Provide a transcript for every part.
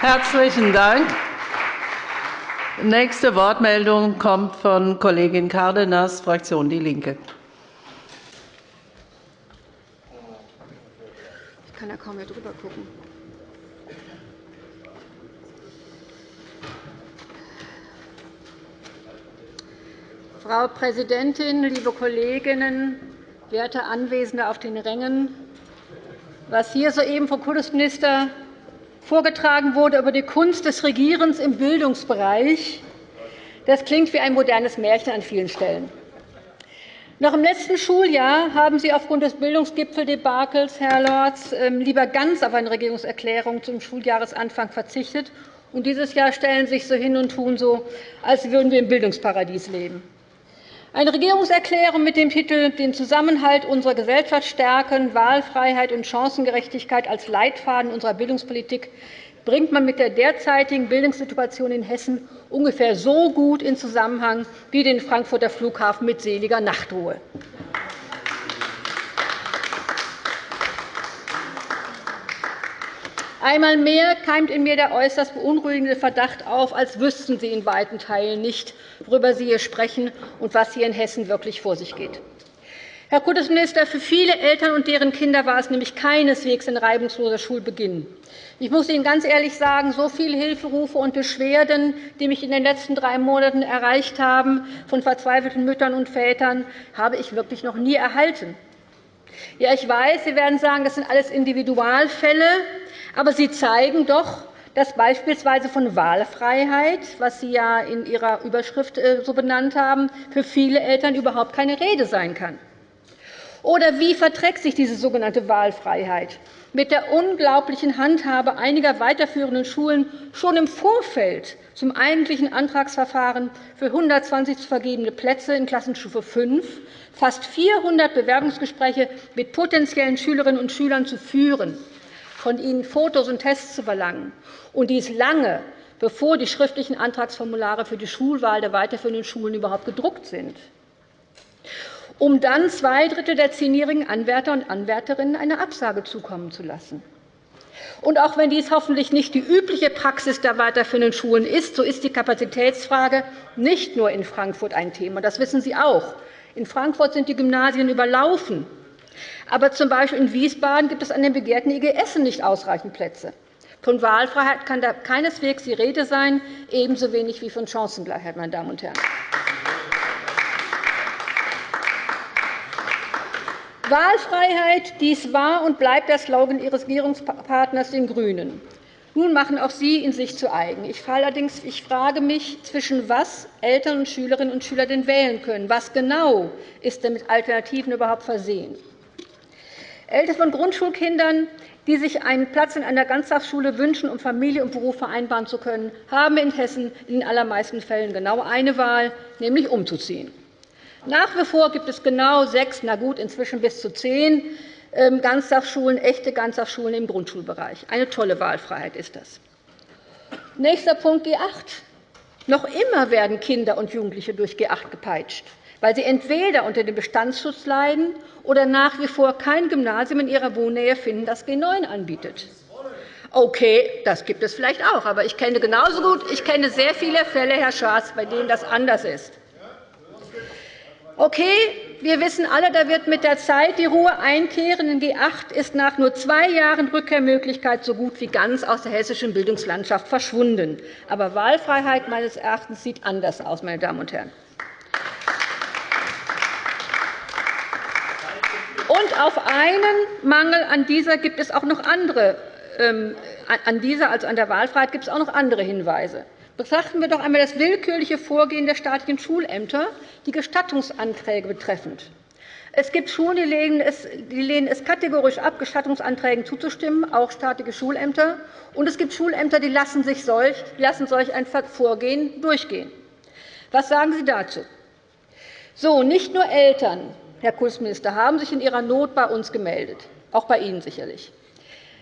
Herzlichen Dank. Nächste Wortmeldung kommt von Kollegin Cárdenas, Fraktion DIE LINKE. Ich kann ja kaum mehr drüber gucken. Frau Präsidentin, liebe Kolleginnen, werte Anwesende auf den Rängen! Was hier soeben vom Kultusminister vorgetragen wurde über die Kunst des Regierens im Bildungsbereich, das klingt wie ein modernes Märchen an vielen Stellen. Noch im letzten Schuljahr haben Sie aufgrund des Bildungsgipfeldebakels, Herr Lorz, ähm, lieber ganz auf eine Regierungserklärung zum Schuljahresanfang verzichtet. Und dieses Jahr stellen Sie sich so hin und tun so, als würden wir im Bildungsparadies leben. Eine Regierungserklärung mit dem Titel Den Zusammenhalt unserer Gesellschaft stärken, Wahlfreiheit und Chancengerechtigkeit als Leitfaden unserer Bildungspolitik bringt man mit der derzeitigen Bildungssituation in Hessen ungefähr so gut in Zusammenhang wie den Frankfurter Flughafen mit seliger Nachtruhe. Einmal mehr keimt in mir der äußerst beunruhigende Verdacht auf, als wüssten Sie in weiten Teilen nicht, worüber Sie hier sprechen und was hier in Hessen wirklich vor sich geht. Herr Kultusminister, für viele Eltern und deren Kinder war es nämlich keineswegs ein reibungsloser Schulbeginn. Ich muss Ihnen ganz ehrlich sagen, so viele Hilferufe und Beschwerden, die mich in den letzten drei Monaten erreicht haben, von verzweifelten Müttern und Vätern, habe ich wirklich noch nie erhalten. Ja, ich weiß, Sie werden sagen, das sind alles Individualfälle. Aber sie zeigen doch, dass beispielsweise von Wahlfreiheit, was Sie ja in Ihrer Überschrift äh, so benannt haben, für viele Eltern überhaupt keine Rede sein kann. Oder wie verträgt sich diese sogenannte Wahlfreiheit mit der unglaublichen Handhabe einiger weiterführenden Schulen schon im Vorfeld zum eigentlichen Antragsverfahren für 120 zu vergebene Plätze in Klassenstufe 5 fast 400 Bewerbungsgespräche mit potenziellen Schülerinnen und Schülern zu führen von ihnen Fotos und Tests zu verlangen, und dies lange, bevor die schriftlichen Antragsformulare für die Schulwahl der weiterführenden Schulen überhaupt gedruckt sind, um dann zwei Drittel der zehnjährigen Anwärter und Anwärterinnen eine Absage zukommen zu lassen. Und auch wenn dies hoffentlich nicht die übliche Praxis der weiterführenden Schulen ist, so ist die Kapazitätsfrage nicht nur in Frankfurt ein Thema. Das wissen Sie auch. In Frankfurt sind die Gymnasien überlaufen. Aber z. B. in Wiesbaden gibt es an den begehrten IGS nicht ausreichend Plätze. Von Wahlfreiheit kann da keineswegs die Rede sein, ebenso wenig wie von Chancengleichheit. Meine Damen und Herren. Wahlfreiheit, dies war und bleibt der Slogan Ihres Regierungspartners, den GRÜNEN. Nun machen auch Sie ihn sich zu eigen. Ich, allerdings, ich frage mich, zwischen was Eltern und Schülerinnen und Schüler denn wählen können. Was genau ist denn mit Alternativen überhaupt versehen? Eltern von Grundschulkindern, die sich einen Platz in einer Ganztagsschule wünschen, um Familie und Beruf vereinbaren zu können, haben in Hessen in den allermeisten Fällen genau eine Wahl, nämlich umzuziehen. Nach wie vor gibt es genau sechs, na gut, inzwischen bis zu zehn ähm, Ganztagsschulen, echte Ganztagsschulen im Grundschulbereich. Eine tolle Wahlfreiheit ist das. Nächster Punkt G8. Noch immer werden Kinder und Jugendliche durch G8 gepeitscht weil sie entweder unter dem Bestandsschutz leiden oder nach wie vor kein Gymnasium in ihrer Wohnnähe finden, das G9 anbietet. Okay, das gibt es vielleicht auch, aber ich kenne genauso gut, ich kenne sehr viele Fälle, Herr Schaas, bei denen das anders ist. Okay, wir wissen alle, da wird mit der Zeit die Ruhe einkehren. In G8 ist nach nur zwei Jahren Rückkehrmöglichkeit so gut wie ganz aus der hessischen Bildungslandschaft verschwunden. Aber Wahlfreiheit meines Erachtens sieht anders aus, meine Damen und Herren. Und auf einen Mangel an dieser gibt es auch noch andere, ähm, an dieser, also an der Wahlfreiheit, gibt es auch noch andere Hinweise. Betrachten wir doch einmal das willkürliche Vorgehen der staatlichen Schulämter, die Gestattungsanträge betreffend. Es gibt Schulen, die lehnen, es, die lehnen es kategorisch ab, Gestattungsanträgen zuzustimmen, auch staatliche Schulämter. Und es gibt Schulämter, die lassen, sich solch, lassen solch ein Vorgehen durchgehen. Was sagen Sie dazu? So, nicht nur Eltern, Herr Kultusminister, haben sich in ihrer Not bei uns gemeldet, auch bei Ihnen sicherlich.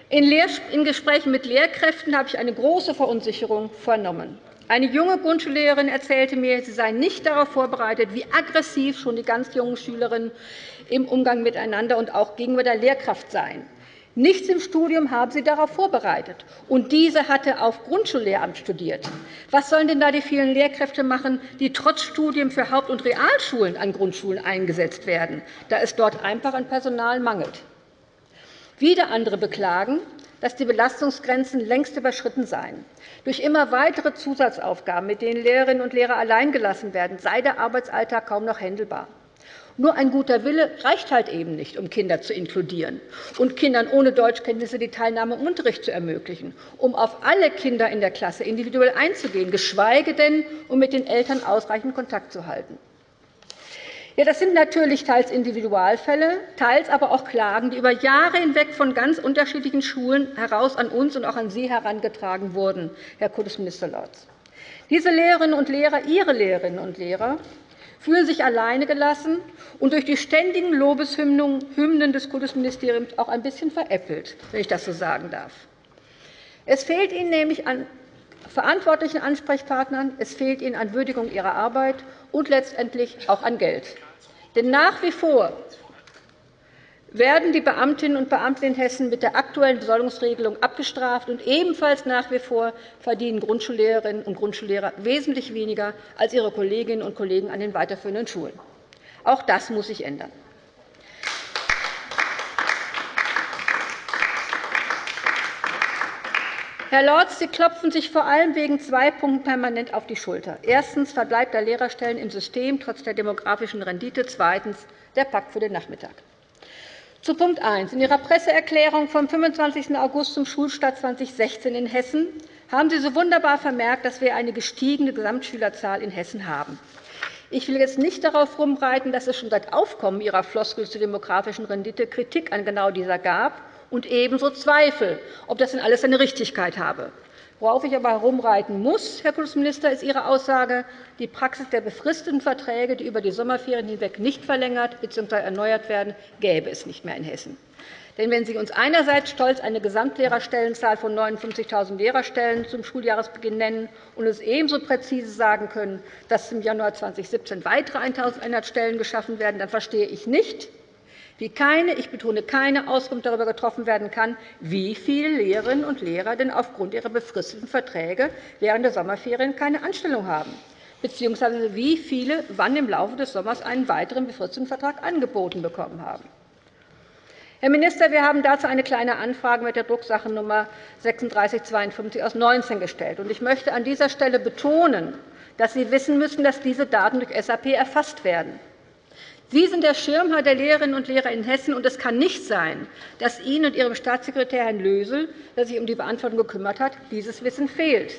In Gesprächen mit Lehrkräften habe ich eine große Verunsicherung vernommen. Eine junge Grundschullehrerin erzählte mir, sie sei nicht darauf vorbereitet, wie aggressiv schon die ganz jungen Schülerinnen im Umgang miteinander und auch gegenüber der Lehrkraft seien. Nichts im Studium haben sie darauf vorbereitet. Und diese hatte auf Grundschullehramt studiert. Was sollen denn da die vielen Lehrkräfte machen, die trotz Studium für Haupt- und Realschulen an Grundschulen eingesetzt werden, da es dort einfach an Personal mangelt? Wieder andere beklagen, dass die Belastungsgrenzen längst überschritten seien. Durch immer weitere Zusatzaufgaben, mit denen Lehrerinnen und Lehrer alleingelassen werden, sei der Arbeitsalltag kaum noch händelbar. Nur ein guter Wille reicht halt eben nicht, um Kinder zu inkludieren und Kindern ohne Deutschkenntnisse die Teilnahme im Unterricht zu ermöglichen, um auf alle Kinder in der Klasse individuell einzugehen, geschweige denn, um mit den Eltern ausreichend Kontakt zu halten. Ja, das sind natürlich teils Individualfälle, teils aber auch Klagen, die über Jahre hinweg von ganz unterschiedlichen Schulen heraus an uns und auch an Sie herangetragen wurden, Herr Kultusminister Lorz. Diese Lehrerinnen und Lehrer, Ihre Lehrerinnen und Lehrer, fühlen sich alleine gelassen und durch die ständigen Lobeshymnen des Kultusministeriums auch ein bisschen veräppelt, wenn ich das so sagen darf. Es fehlt ihnen nämlich an verantwortlichen Ansprechpartnern, es fehlt ihnen an Würdigung ihrer Arbeit und letztendlich auch an Geld. Denn nach wie vor werden die Beamtinnen und Beamten in Hessen mit der aktuellen Besoldungsregelung abgestraft, und ebenfalls nach wie vor verdienen Grundschullehrerinnen und Grundschullehrer wesentlich weniger als ihre Kolleginnen und Kollegen an den weiterführenden Schulen. Auch das muss sich ändern. Herr Lorz, Sie klopfen sich vor allem wegen zwei Punkten permanent auf die Schulter. Erstens Verbleib der Lehrerstellen im System trotz der demografischen Rendite. Zweitens der Pakt für den Nachmittag. Zu Punkt 1. In Ihrer Presseerklärung vom 25. August zum Schulstart 2016 in Hessen haben Sie so wunderbar vermerkt, dass wir eine gestiegene Gesamtschülerzahl in Hessen haben. Ich will jetzt nicht darauf rumreiten, dass es schon seit Aufkommen Ihrer Floskel zur demografischen Rendite Kritik an genau dieser gab und ebenso Zweifel, ob das denn alles seine Richtigkeit habe. Worauf ich aber herumreiten muss, Herr Kultusminister, ist Ihre Aussage, die Praxis der befristeten Verträge, die über die Sommerferien hinweg nicht verlängert bzw. erneuert werden, gäbe es nicht mehr in Hessen. Denn wenn Sie uns einerseits stolz eine Gesamtlehrerstellenzahl von 59.000 Lehrerstellen zum Schuljahresbeginn nennen und uns ebenso präzise sagen können, dass im Januar 2017 weitere 1.100 Stellen geschaffen werden, dann verstehe ich nicht, wie keine, ich betone keine Auskunft darüber getroffen werden kann, wie viele Lehrerinnen und Lehrer denn aufgrund ihrer befristeten Verträge während der Sommerferien keine Anstellung haben, bzw. wie viele wann im Laufe des Sommers einen weiteren befristeten Vertrag angeboten bekommen haben. Herr Minister, wir haben dazu eine Kleine Anfrage mit der Drucksache Nummer 3652 aus 19 gestellt. Ich möchte an dieser Stelle betonen, dass Sie wissen müssen, dass diese Daten durch SAP erfasst werden. Sie sind der Schirmherr der Lehrerinnen und Lehrer in Hessen, und es kann nicht sein, dass Ihnen und Ihrem Staatssekretär Herrn Lösel, der sich um die Beantwortung gekümmert hat, dieses Wissen fehlt.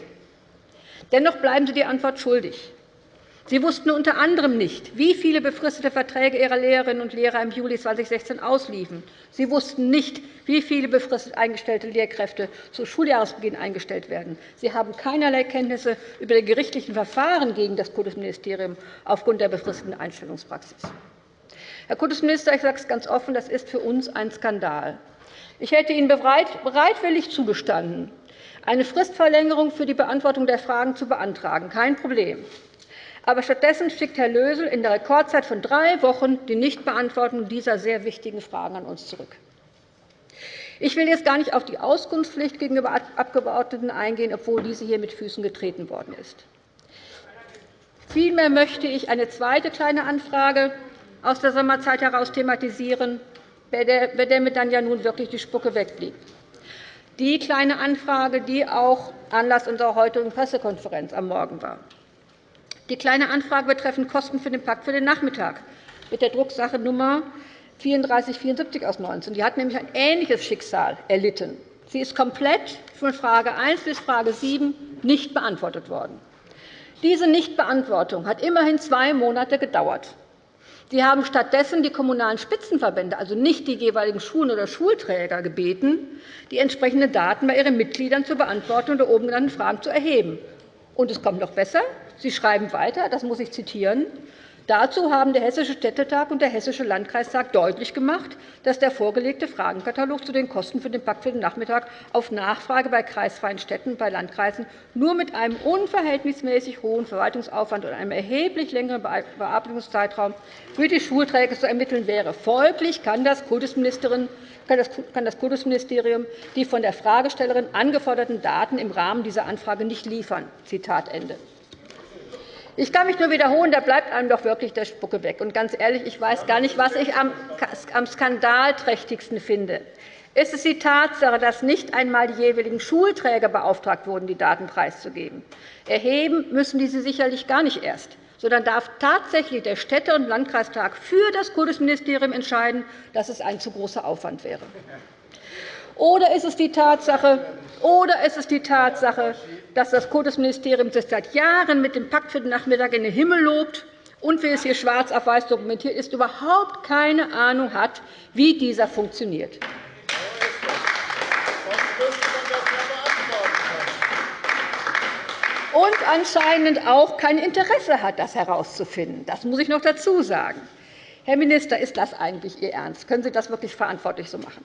Dennoch bleiben Sie die Antwort schuldig. Sie wussten unter anderem nicht, wie viele befristete Verträge Ihrer Lehrerinnen und Lehrer im Juli 2016 ausliefen. Sie wussten nicht, wie viele befristet eingestellte Lehrkräfte zu Schuljahresbeginn eingestellt werden. Sie haben keinerlei Kenntnisse über die gerichtlichen Verfahren gegen das Kultusministerium aufgrund der befristeten Einstellungspraxis. Herr Kultusminister, ich sage es ganz offen, das ist für uns ein Skandal. Ich hätte Ihnen bereitwillig zugestanden, eine Fristverlängerung für die Beantwortung der Fragen zu beantragen. Kein Problem. Aber stattdessen schickt Herr Lösel in der Rekordzeit von drei Wochen die Nichtbeantwortung dieser sehr wichtigen Fragen an uns zurück. Ich will jetzt gar nicht auf die Auskunftspflicht gegenüber Abgeordneten eingehen, obwohl diese hier mit Füßen getreten worden ist. Vielmehr möchte ich eine zweite Kleine Anfrage aus der Sommerzeit heraus thematisieren, bei der mir dann ja nun wirklich die Spucke wegblieb. Die Kleine Anfrage, die auch Anlass unserer heutigen Pressekonferenz am Morgen war. Die Kleine Anfrage betreffend Kosten für den Pakt für den Nachmittag mit der Drucksache Nummer 3474 aus 19. Die hat nämlich ein ähnliches Schicksal erlitten. Sie ist komplett von Frage 1 bis Frage 7 nicht beantwortet worden. Diese Nichtbeantwortung hat immerhin zwei Monate gedauert. Sie haben stattdessen die Kommunalen Spitzenverbände, also nicht die jeweiligen Schulen oder Schulträger, gebeten, die entsprechenden Daten bei ihren Mitgliedern zur Beantwortung der oben genannten Fragen zu erheben. Und es kommt noch besser. Sie schreiben weiter, das muss ich zitieren, Dazu haben der Hessische Städtetag und der Hessische Landkreistag deutlich gemacht, dass der vorgelegte Fragenkatalog zu den Kosten für den Pakt für den Nachmittag auf Nachfrage bei kreisfreien Städten und bei Landkreisen nur mit einem unverhältnismäßig hohen Verwaltungsaufwand und einem erheblich längeren Bearbeitungszeitraum für die Schulträger zu ermitteln wäre. Folglich kann das Kultusministerium die von der Fragestellerin angeforderten Daten im Rahmen dieser Anfrage nicht liefern. Zitat Ende. Ich kann mich nur wiederholen, da bleibt einem doch wirklich der Spucke weg. Und ganz ehrlich, ich weiß gar nicht, was ich am skandalträchtigsten finde. Ist es die Tatsache, dass nicht einmal die jeweiligen Schulträger beauftragt wurden, die Daten preiszugeben? Erheben müssen diese sicherlich gar nicht erst, sondern darf tatsächlich der Städte- und Landkreistag für das Kultusministerium entscheiden, dass es ein zu großer Aufwand wäre. Oder ist es die Tatsache, oder ist es die Tatsache, dass das Kultusministerium sich seit Jahren mit dem Pakt für den Nachmittag in den Himmel lobt und, wie es hier schwarz auf weiß dokumentiert ist, überhaupt keine Ahnung hat, wie dieser funktioniert? Und anscheinend auch kein Interesse hat, das herauszufinden. Das muss ich noch dazu sagen. Herr Minister, ist das eigentlich Ihr Ernst? Können Sie das wirklich verantwortlich so machen?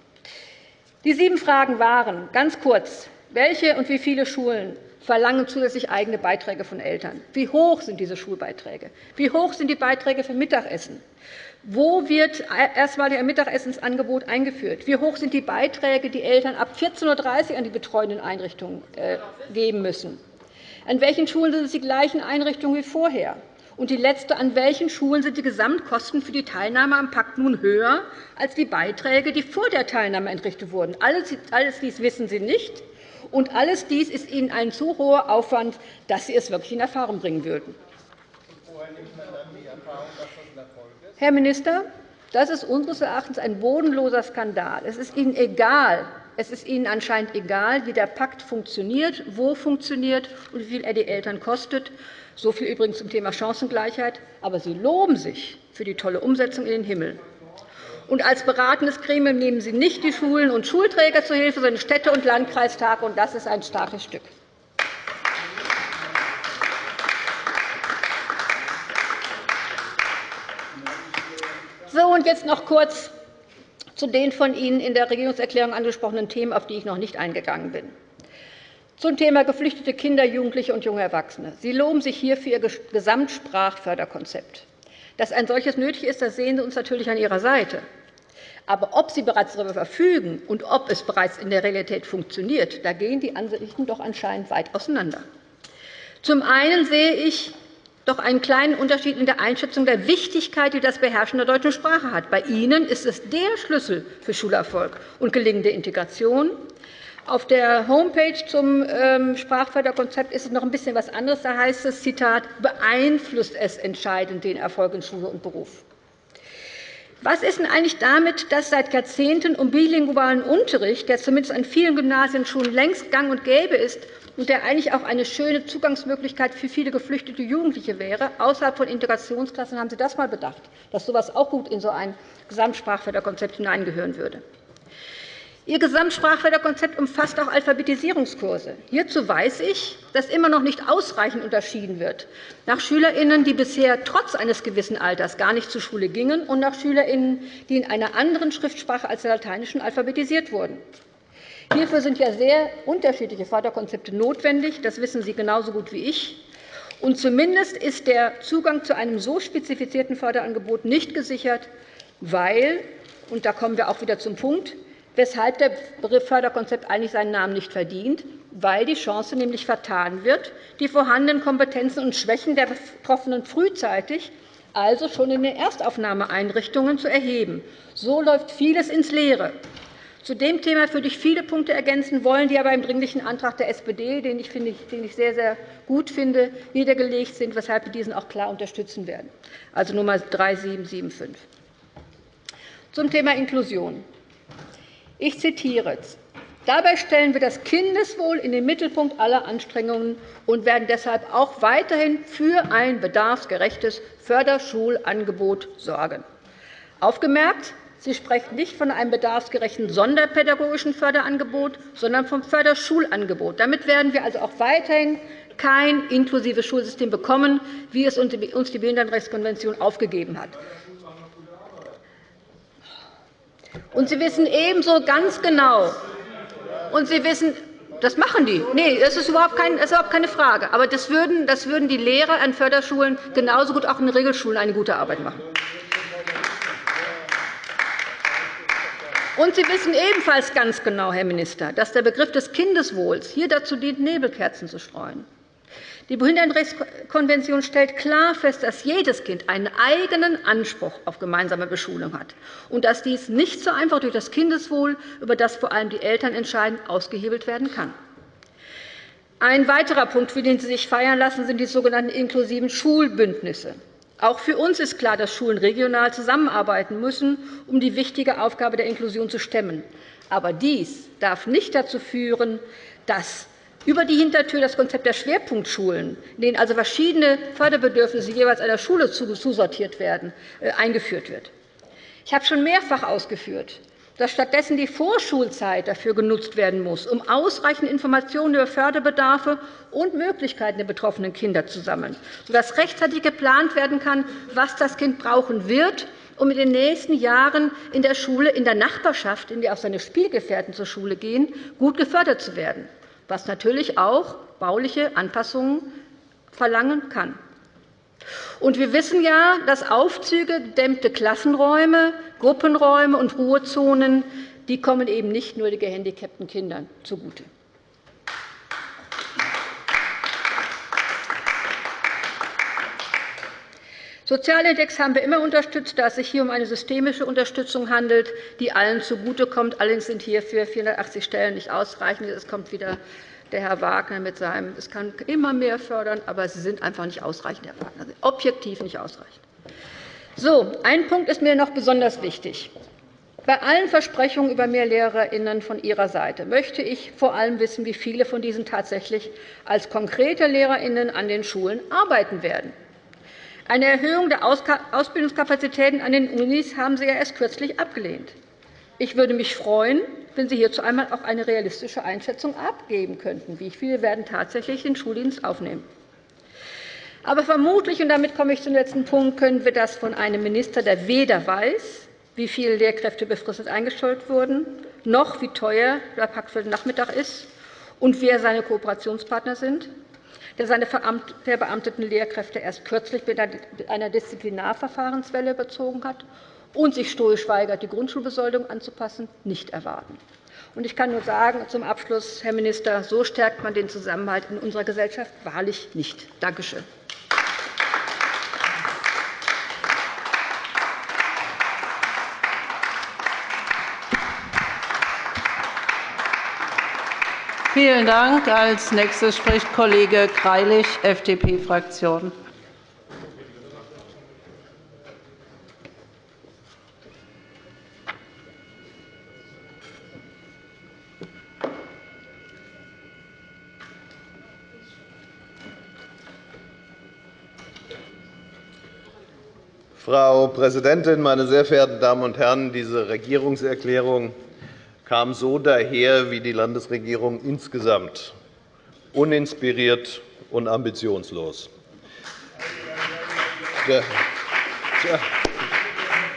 Die sieben Fragen waren ganz kurz. Welche und wie viele Schulen verlangen zusätzlich eigene Beiträge von Eltern? Wie hoch sind diese Schulbeiträge? Wie hoch sind die Beiträge für Mittagessen? Wo wird erstmalig ein Mittagessensangebot eingeführt? Wie hoch sind die Beiträge, die Eltern ab 14.30 Uhr an die betreuenden Einrichtungen äh, geben müssen? An welchen Schulen sind es die gleichen Einrichtungen wie vorher? Und die letzte, an welchen Schulen sind die Gesamtkosten für die Teilnahme am Pakt nun höher als die Beiträge, die vor der Teilnahme entrichtet wurden? Alles dies wissen Sie nicht. Und alles dies ist Ihnen ein zu hoher Aufwand, dass Sie es wirklich in Erfahrung bringen würden. Herr Minister, das ist unseres Erachtens ein bodenloser Skandal. Es ist Ihnen egal, es ist Ihnen anscheinend egal, wie der Pakt funktioniert, wo funktioniert und wie viel er die Eltern kostet. So viel übrigens zum Thema Chancengleichheit. Aber Sie loben sich für die tolle Umsetzung in den Himmel. Und als beratendes Gremium nehmen Sie nicht die Schulen und Schulträger zur Hilfe, sondern Städte- und Landkreistage. Und das ist ein starkes Stück. So, und jetzt noch kurz zu den von Ihnen in der Regierungserklärung angesprochenen Themen, auf die ich noch nicht eingegangen bin. Zum Thema geflüchtete Kinder, Jugendliche und junge Erwachsene. Sie loben sich hier für Ihr Gesamtsprachförderkonzept. Dass ein solches nötig ist, das sehen Sie uns natürlich an Ihrer Seite. Aber ob Sie bereits darüber verfügen und ob es bereits in der Realität funktioniert, da gehen die Ansichten doch anscheinend weit auseinander. Zum einen sehe ich doch einen kleinen Unterschied in der Einschätzung der Wichtigkeit, die das Beherrschen der deutschen Sprache hat. Bei Ihnen ist es der Schlüssel für Schulerfolg und gelingende Integration. Auf der Homepage zum ähm, Sprachförderkonzept ist es noch ein bisschen was anderes. Da heißt es, Zitat, beeinflusst es entscheidend den Erfolg in Schule und Beruf. Was ist denn eigentlich damit, dass seit Jahrzehnten um bilingualen Unterricht, der zumindest an vielen Gymnasien schon längst gang und gäbe ist und der eigentlich auch eine schöne Zugangsmöglichkeit für viele geflüchtete Jugendliche wäre, außerhalb von Integrationsklassen, haben Sie das einmal bedacht, dass so etwas auch gut in so ein Gesamtsprachförderkonzept hineingehören würde? Ihr Gesamtsprachförderkonzept umfasst auch Alphabetisierungskurse. Hierzu weiß ich, dass immer noch nicht ausreichend unterschieden wird nach SchülerInnen, die bisher trotz eines gewissen Alters gar nicht zur Schule gingen, und nach SchülerInnen, die in einer anderen Schriftsprache als der lateinischen alphabetisiert wurden. Hierfür sind ja sehr unterschiedliche Förderkonzepte notwendig. Das wissen Sie genauso gut wie ich. Und zumindest ist der Zugang zu einem so spezifizierten Förderangebot nicht gesichert, weil, und da kommen wir auch wieder zum Punkt, weshalb der Begriff Förderkonzept eigentlich seinen Namen nicht verdient, weil die Chance nämlich vertan wird, die vorhandenen Kompetenzen und Schwächen der Betroffenen frühzeitig, also schon in den Erstaufnahmeeinrichtungen, zu erheben. So läuft vieles ins Leere. Zu dem Thema würde ich viele Punkte ergänzen wollen, die aber im Dringlichen Antrag der SPD, den ich, sehr, sehr gut finde, niedergelegt sind, weshalb wir diesen auch klar unterstützen werden, also Nummer 3775. Zum Thema Inklusion. Ich zitiere. Dabei stellen wir das Kindeswohl in den Mittelpunkt aller Anstrengungen und werden deshalb auch weiterhin für ein bedarfsgerechtes Förderschulangebot sorgen. Aufgemerkt, Sie sprechen nicht von einem bedarfsgerechten sonderpädagogischen Förderangebot, sondern vom Förderschulangebot. Damit werden wir also auch weiterhin kein inklusives Schulsystem bekommen, wie es uns die Behindertenrechtskonvention aufgegeben hat. Und Sie wissen ebenso ganz genau, und Sie wissen, das machen die. Nee, das ist überhaupt, kein, das ist überhaupt keine Frage. Aber das würden, das würden die Lehrer an Förderschulen genauso gut auch in Regelschulen eine gute Arbeit machen. Und Sie wissen ebenfalls ganz genau, Herr Minister, dass der Begriff des Kindeswohls hier dazu dient, Nebelkerzen zu streuen. Die Behindertenrechtskonvention stellt klar fest, dass jedes Kind einen eigenen Anspruch auf gemeinsame Beschulung hat und dass dies nicht so einfach durch das Kindeswohl, über das vor allem die Eltern entscheiden, ausgehebelt werden kann. Ein weiterer Punkt, für den Sie sich feiern lassen, sind die sogenannten inklusiven Schulbündnisse. Auch für uns ist klar, dass Schulen regional zusammenarbeiten müssen, um die wichtige Aufgabe der Inklusion zu stemmen. Aber dies darf nicht dazu führen, dass über die Hintertür das Konzept der Schwerpunktschulen, in denen also verschiedene Förderbedürfnisse jeweils einer Schule zusortiert werden, äh, eingeführt wird. Ich habe schon mehrfach ausgeführt, dass stattdessen die Vorschulzeit dafür genutzt werden muss, um ausreichend Informationen über Förderbedarfe und Möglichkeiten der betroffenen Kinder zu sammeln, sodass rechtzeitig geplant werden kann, was das Kind brauchen wird, um in den nächsten Jahren in der Schule, in der Nachbarschaft, in der auch seine Spielgefährten zur Schule gehen, gut gefördert zu werden was natürlich auch bauliche Anpassungen verlangen kann. Und wir wissen ja, dass Aufzüge, gedämmte Klassenräume, Gruppenräume und Ruhezonen die kommen eben nicht nur den gehandicapten Kindern zugute. Sozialindex haben wir immer unterstützt, da es sich hier um eine systemische Unterstützung handelt, die allen zugutekommt. Allerdings sind hierfür 480 Stellen nicht ausreichend. Es kommt wieder der Herr Wagner mit seinem, es kann immer mehr fördern, aber sie sind einfach nicht ausreichend, Herr Wagner, objektiv nicht ausreichend. So, ein Punkt ist mir noch besonders wichtig. Bei allen Versprechungen über mehr LehrerInnen von Ihrer Seite möchte ich vor allem wissen, wie viele von diesen tatsächlich als konkrete LehrerInnen an den Schulen arbeiten werden. Eine Erhöhung der Ausbildungskapazitäten an den Unis haben Sie ja erst kürzlich abgelehnt. Ich würde mich freuen, wenn Sie hierzu einmal auch eine realistische Einschätzung abgeben könnten. Wie viele werden tatsächlich den Schuldienst aufnehmen? Aber vermutlich, und damit komme ich zum letzten Punkt, können wir das von einem Minister, der weder weiß, wie viele Lehrkräfte befristet eingestellt wurden, noch wie teuer der Pakt für den Nachmittag ist und wer seine Kooperationspartner sind, der seine verbeamteten Lehrkräfte erst kürzlich mit einer Disziplinarverfahrenswelle überzogen hat und sich stoisch weigert, die Grundschulbesoldung anzupassen, nicht erwarten. Ich kann nur sagen, zum Abschluss, Herr Minister, so stärkt man den Zusammenhalt in unserer Gesellschaft wahrlich nicht. Danke schön. Vielen Dank. Als nächstes spricht Kollege Greilich, FDP-Fraktion. Frau Präsidentin, meine sehr verehrten Damen und Herren! Diese Regierungserklärung kam so daher wie die Landesregierung insgesamt, uninspiriert und ambitionslos.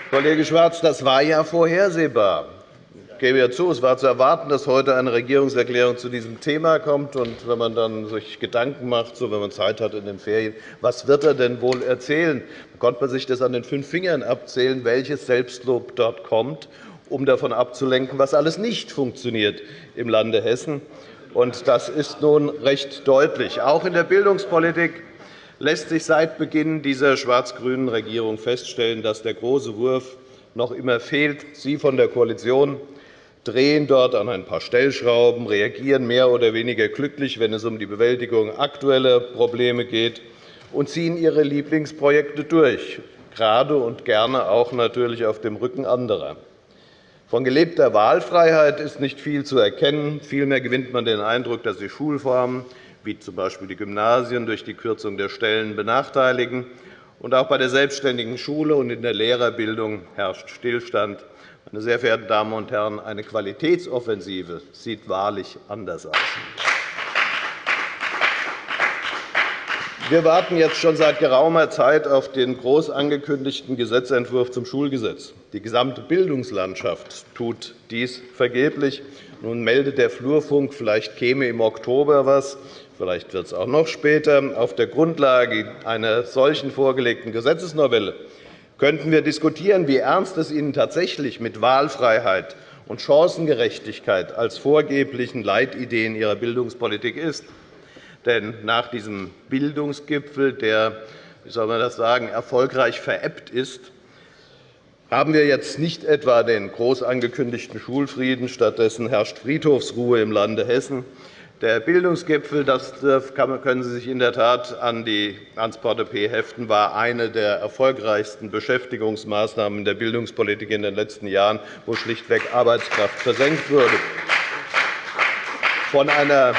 Kollege Schwarz, das war ja vorhersehbar. Ich gebe ja zu, es war zu erwarten, dass heute eine Regierungserklärung zu diesem Thema kommt. Und wenn man dann sich Gedanken macht, so wenn man Zeit hat in den Ferien, was wird er denn wohl erzählen, dann konnte man sich das an den fünf Fingern abzählen, welches Selbstlob dort kommt um davon abzulenken, was alles nicht funktioniert im Lande Hessen. Und das ist nun recht deutlich. Auch in der Bildungspolitik lässt sich seit Beginn dieser schwarz-grünen Regierung feststellen, dass der große Wurf noch immer fehlt. Sie von der Koalition drehen dort an ein paar Stellschrauben, reagieren mehr oder weniger glücklich, wenn es um die Bewältigung aktueller Probleme geht, und ziehen ihre Lieblingsprojekte durch, gerade und gerne auch natürlich auf dem Rücken anderer. Von gelebter Wahlfreiheit ist nicht viel zu erkennen. Vielmehr gewinnt man den Eindruck, dass die Schulformen, wie z. B. die Gymnasien, durch die Kürzung der Stellen benachteiligen. Und auch bei der selbstständigen Schule und in der Lehrerbildung herrscht Stillstand. Meine sehr verehrten Damen und Herren, eine Qualitätsoffensive sieht wahrlich anders aus. Wir warten jetzt schon seit geraumer Zeit auf den groß angekündigten Gesetzentwurf zum Schulgesetz. Die gesamte Bildungslandschaft tut dies vergeblich. Nun meldet der Flurfunk, vielleicht käme im Oktober etwas, vielleicht wird es auch noch später. Auf der Grundlage einer solchen vorgelegten Gesetzesnovelle könnten wir diskutieren, wie ernst es Ihnen tatsächlich mit Wahlfreiheit und Chancengerechtigkeit als vorgeblichen Leitideen Ihrer Bildungspolitik ist. Denn nach diesem Bildungsgipfel, der wie soll man das sagen, erfolgreich verebbt ist, haben wir jetzt nicht etwa den groß angekündigten Schulfrieden. Stattdessen herrscht Friedhofsruhe im Lande Hessen. Der Bildungsgipfel, das können Sie sich in der Tat an die ans Portepee heften, war eine der erfolgreichsten Beschäftigungsmaßnahmen der Bildungspolitik in den letzten Jahren, wo schlichtweg Arbeitskraft versenkt wurde. Von einer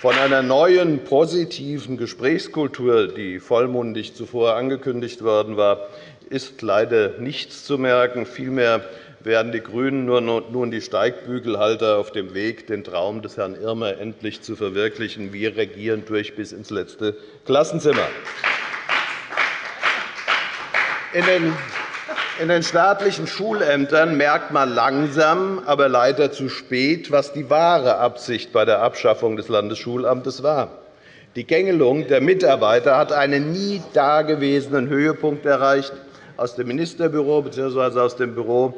von einer neuen positiven Gesprächskultur, die vollmundig zuvor angekündigt worden war, ist leider nichts zu merken. Vielmehr werden die GRÜNEN nun die Steigbügelhalter auf dem Weg, den Traum des Herrn Irmer endlich zu verwirklichen. Wir regieren durch bis ins letzte Klassenzimmer. In den staatlichen Schulämtern merkt man langsam, aber leider zu spät, was die wahre Absicht bei der Abschaffung des Landesschulamtes war. Die Gängelung der Mitarbeiter hat einen nie dagewesenen Höhepunkt erreicht. Aus dem Ministerbüro bzw. aus dem Büro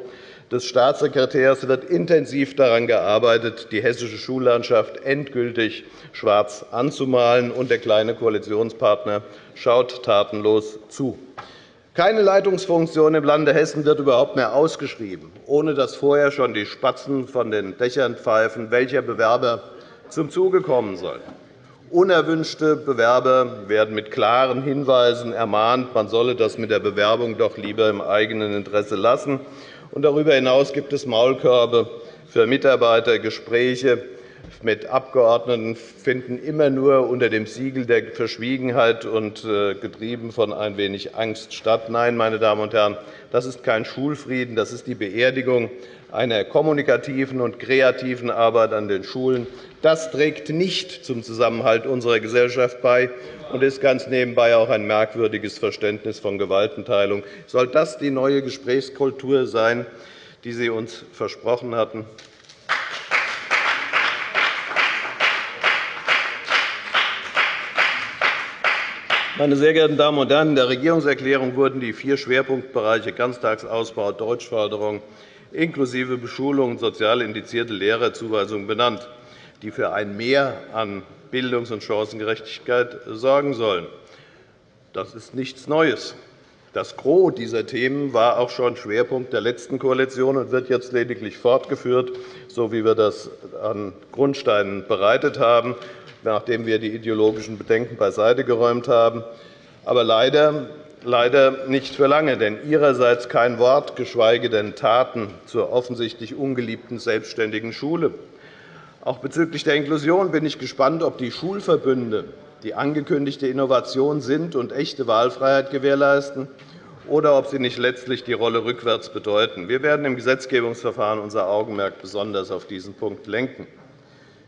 des Staatssekretärs wird intensiv daran gearbeitet, die hessische Schullandschaft endgültig schwarz anzumalen, und der kleine Koalitionspartner schaut tatenlos zu. Keine Leitungsfunktion im Lande Hessen wird überhaupt mehr ausgeschrieben, ohne dass vorher schon die Spatzen von den Dächern pfeifen, welcher Bewerber zum Zuge kommen soll. Unerwünschte Bewerber werden mit klaren Hinweisen ermahnt, man solle das mit der Bewerbung doch lieber im eigenen Interesse lassen. Darüber hinaus gibt es Maulkörbe für Mitarbeiter. Gespräche mit Abgeordneten finden immer nur unter dem Siegel der Verschwiegenheit und äh, getrieben von ein wenig Angst statt. Nein, meine Damen und Herren, das ist kein Schulfrieden, das ist die Beerdigung einer kommunikativen und kreativen Arbeit an den Schulen. Das trägt nicht zum Zusammenhalt unserer Gesellschaft bei und ist ganz nebenbei auch ein merkwürdiges Verständnis von Gewaltenteilung. Soll das die neue Gesprächskultur sein, die Sie uns versprochen hatten? Meine sehr geehrten Damen und Herren, in der Regierungserklärung wurden die vier Schwerpunktbereiche Ganztagsausbau, Deutschförderung inklusive Beschulung und sozial indizierte Lehrerzuweisung benannt, die für ein Mehr an Bildungs- und Chancengerechtigkeit sorgen sollen. Das ist nichts Neues. Das Gros dieser Themen war auch schon Schwerpunkt der letzten Koalition und wird jetzt lediglich fortgeführt, so wie wir das an Grundsteinen bereitet haben, nachdem wir die ideologischen Bedenken beiseite geräumt haben. Aber leider, leider nicht für lange, denn Ihrerseits kein Wort, geschweige denn Taten zur offensichtlich ungeliebten selbstständigen Schule. Auch bezüglich der Inklusion bin ich gespannt, ob die Schulverbünde die angekündigte Innovation sind und echte Wahlfreiheit gewährleisten, oder ob sie nicht letztlich die Rolle rückwärts bedeuten. Wir werden im Gesetzgebungsverfahren unser Augenmerk besonders auf diesen Punkt lenken.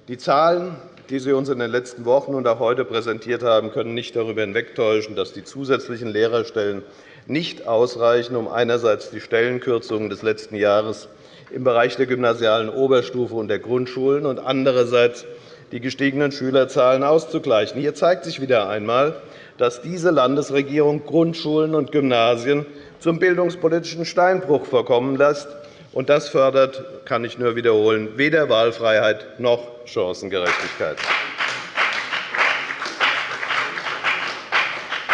Die Zahlen, die Sie uns in den letzten Wochen und auch heute präsentiert haben, können nicht darüber hinwegtäuschen, dass die zusätzlichen Lehrerstellen nicht ausreichen, um einerseits die Stellenkürzungen des letzten Jahres im Bereich der gymnasialen Oberstufe und der Grundschulen und andererseits die gestiegenen Schülerzahlen auszugleichen. Hier zeigt sich wieder einmal, dass diese Landesregierung Grundschulen und Gymnasien zum bildungspolitischen Steinbruch verkommen lässt. Und das fördert, kann ich nur wiederholen, weder Wahlfreiheit noch Chancengerechtigkeit.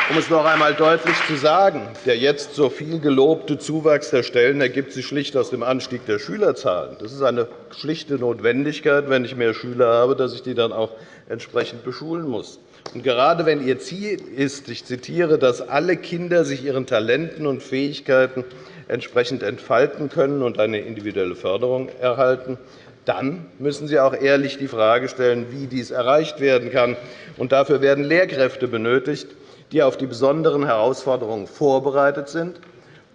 Um es noch einmal deutlich zu sagen, der jetzt so viel gelobte Zuwachs der Stellen ergibt sich schlicht aus dem Anstieg der Schülerzahlen. Das ist eine schlichte Notwendigkeit, wenn ich mehr Schüler habe, dass ich die dann auch entsprechend beschulen muss. Und gerade wenn Ihr Ziel ist, ich zitiere, dass alle Kinder sich ihren Talenten und Fähigkeiten entsprechend entfalten können und eine individuelle Förderung erhalten, dann müssen Sie auch ehrlich die Frage stellen, wie dies erreicht werden kann. Und dafür werden Lehrkräfte benötigt, die auf die besonderen Herausforderungen vorbereitet sind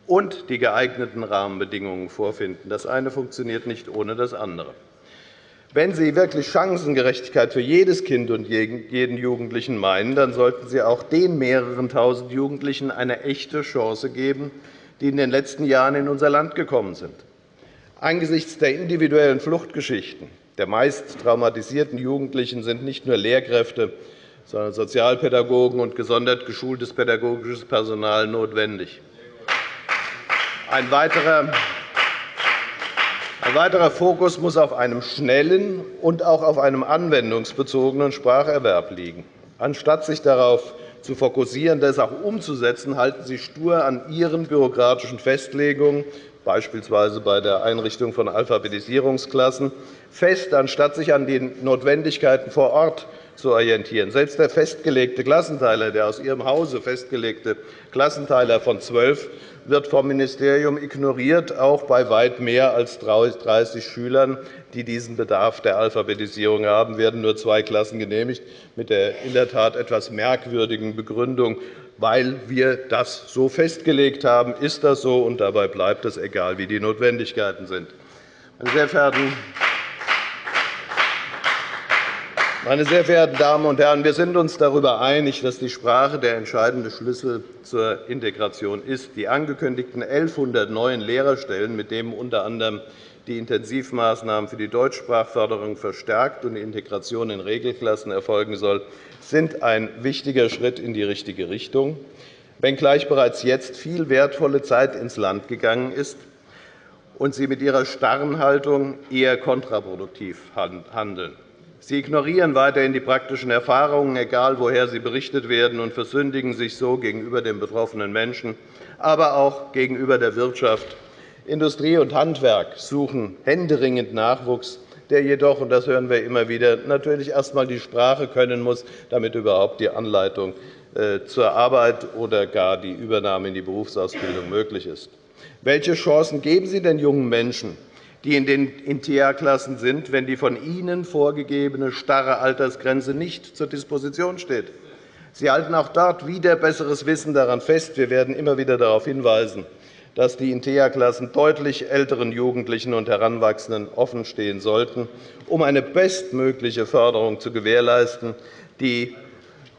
und die geeigneten Rahmenbedingungen vorfinden. Das eine funktioniert nicht ohne das andere. Wenn Sie wirklich Chancengerechtigkeit für jedes Kind und jeden Jugendlichen meinen, dann sollten Sie auch den mehreren tausend Jugendlichen eine echte Chance geben, die in den letzten Jahren in unser Land gekommen sind. Angesichts der individuellen Fluchtgeschichten der meist traumatisierten Jugendlichen sind nicht nur Lehrkräfte, sondern Sozialpädagogen und gesondert geschultes pädagogisches Personal notwendig. Ein weiterer ein weiterer Fokus muss auf einem schnellen und auch auf einem anwendungsbezogenen Spracherwerb liegen. Anstatt sich darauf zu fokussieren, das auch umzusetzen, halten Sie stur an Ihren bürokratischen Festlegungen, beispielsweise bei der Einrichtung von Alphabetisierungsklassen, fest, anstatt sich an den Notwendigkeiten vor Ort zu orientieren. Selbst der festgelegte Klassenteiler, der aus Ihrem Hause festgelegte Klassenteiler von zwölf wird vom Ministerium ignoriert, auch bei weit mehr als 30 Schülern, die diesen Bedarf der Alphabetisierung haben, werden nur zwei Klassen genehmigt, mit der in der Tat etwas merkwürdigen Begründung, weil wir das so festgelegt haben, ist das so, und dabei bleibt es, egal wie die Notwendigkeiten sind. Meine sehr verehrten meine sehr verehrten Damen und Herren, wir sind uns darüber einig, dass die Sprache der entscheidende Schlüssel zur Integration ist. Die angekündigten 1.100 neuen Lehrerstellen, mit denen unter anderem die Intensivmaßnahmen für die Deutschsprachförderung verstärkt und die Integration in Regelklassen erfolgen soll, sind ein wichtiger Schritt in die richtige Richtung, wenngleich bereits jetzt viel wertvolle Zeit ins Land gegangen ist und Sie mit Ihrer starren Haltung eher kontraproduktiv handeln. Sie ignorieren weiterhin die praktischen Erfahrungen, egal woher sie berichtet werden, und versündigen sich so gegenüber den betroffenen Menschen, aber auch gegenüber der Wirtschaft. Industrie und Handwerk suchen händeringend Nachwuchs, der jedoch, und das hören wir immer wieder, natürlich erst einmal die Sprache können muss, damit überhaupt die Anleitung äh, zur Arbeit oder gar die Übernahme in die Berufsausbildung möglich ist. Welche Chancen geben Sie den jungen Menschen, die in den InTEA-Klassen sind, wenn die von Ihnen vorgegebene starre Altersgrenze nicht zur Disposition steht. Sie halten auch dort wieder besseres Wissen daran fest. Wir werden immer wieder darauf hinweisen, dass die InTEA-Klassen deutlich älteren Jugendlichen und Heranwachsenden offenstehen sollten, um eine bestmögliche Förderung zu gewährleisten. Die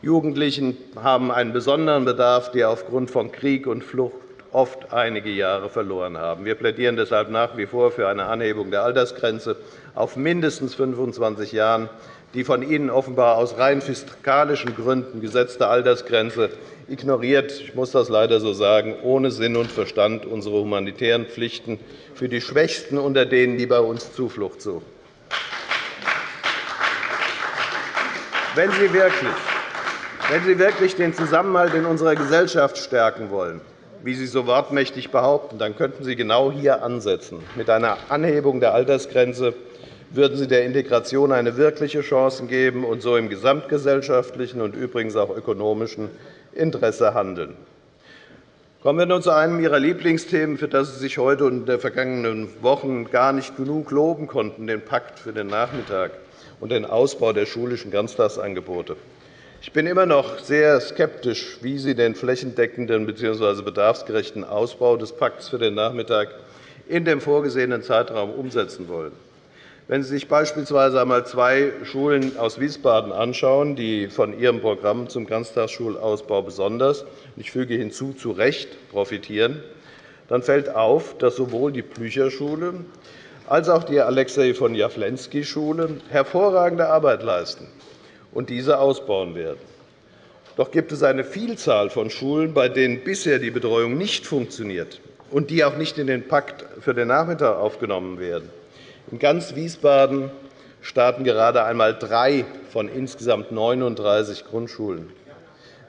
Jugendlichen haben einen besonderen Bedarf, die aufgrund von Krieg und Flucht oft einige Jahre verloren haben. Wir plädieren deshalb nach wie vor für eine Anhebung der Altersgrenze auf mindestens 25 Jahre. Die von Ihnen offenbar aus rein fiskalischen Gründen gesetzte Altersgrenze ignoriert, ich muss das leider so sagen, ohne Sinn und Verstand unsere humanitären Pflichten für die Schwächsten unter denen, die bei uns Zuflucht suchen. Wenn Sie wirklich, wenn Sie wirklich den Zusammenhalt in unserer Gesellschaft stärken wollen, wie Sie so wortmächtig behaupten, dann könnten Sie genau hier ansetzen. Mit einer Anhebung der Altersgrenze würden Sie der Integration eine wirkliche Chance geben und so im gesamtgesellschaftlichen und übrigens auch ökonomischen Interesse handeln. Kommen wir nun zu einem Ihrer Lieblingsthemen, für das Sie sich heute und in den vergangenen Wochen gar nicht genug loben konnten, den Pakt für den Nachmittag und den Ausbau der schulischen Ganztagsangebote. Ich bin immer noch sehr skeptisch, wie Sie den flächendeckenden bzw. bedarfsgerechten Ausbau des Pakts für den Nachmittag in dem vorgesehenen Zeitraum umsetzen wollen. Wenn Sie sich beispielsweise einmal zwei Schulen aus Wiesbaden anschauen, die von ihrem Programm zum Ganztagsschulausbau besonders – ich füge hinzu zu Recht – profitieren, dann fällt auf, dass sowohl die Blücher-Schule als auch die Alexei von Jawlensky-Schule hervorragende Arbeit leisten und diese ausbauen werden. Doch gibt es eine Vielzahl von Schulen, bei denen bisher die Betreuung nicht funktioniert und die auch nicht in den Pakt für den Nachmittag aufgenommen werden. In ganz Wiesbaden starten gerade einmal drei von insgesamt 39 Grundschulen.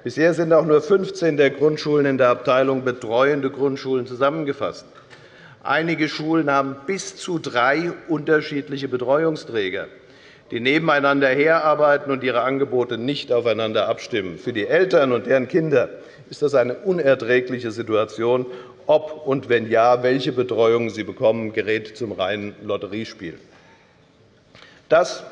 Bisher sind auch nur 15 der Grundschulen in der Abteilung betreuende Grundschulen zusammengefasst. Einige Schulen haben bis zu drei unterschiedliche Betreuungsträger die nebeneinander herarbeiten und ihre Angebote nicht aufeinander abstimmen. Für die Eltern und deren Kinder ist das eine unerträgliche Situation. Ob und wenn ja, welche Betreuung sie bekommen, gerät zum reinen Lotteriespiel. Das,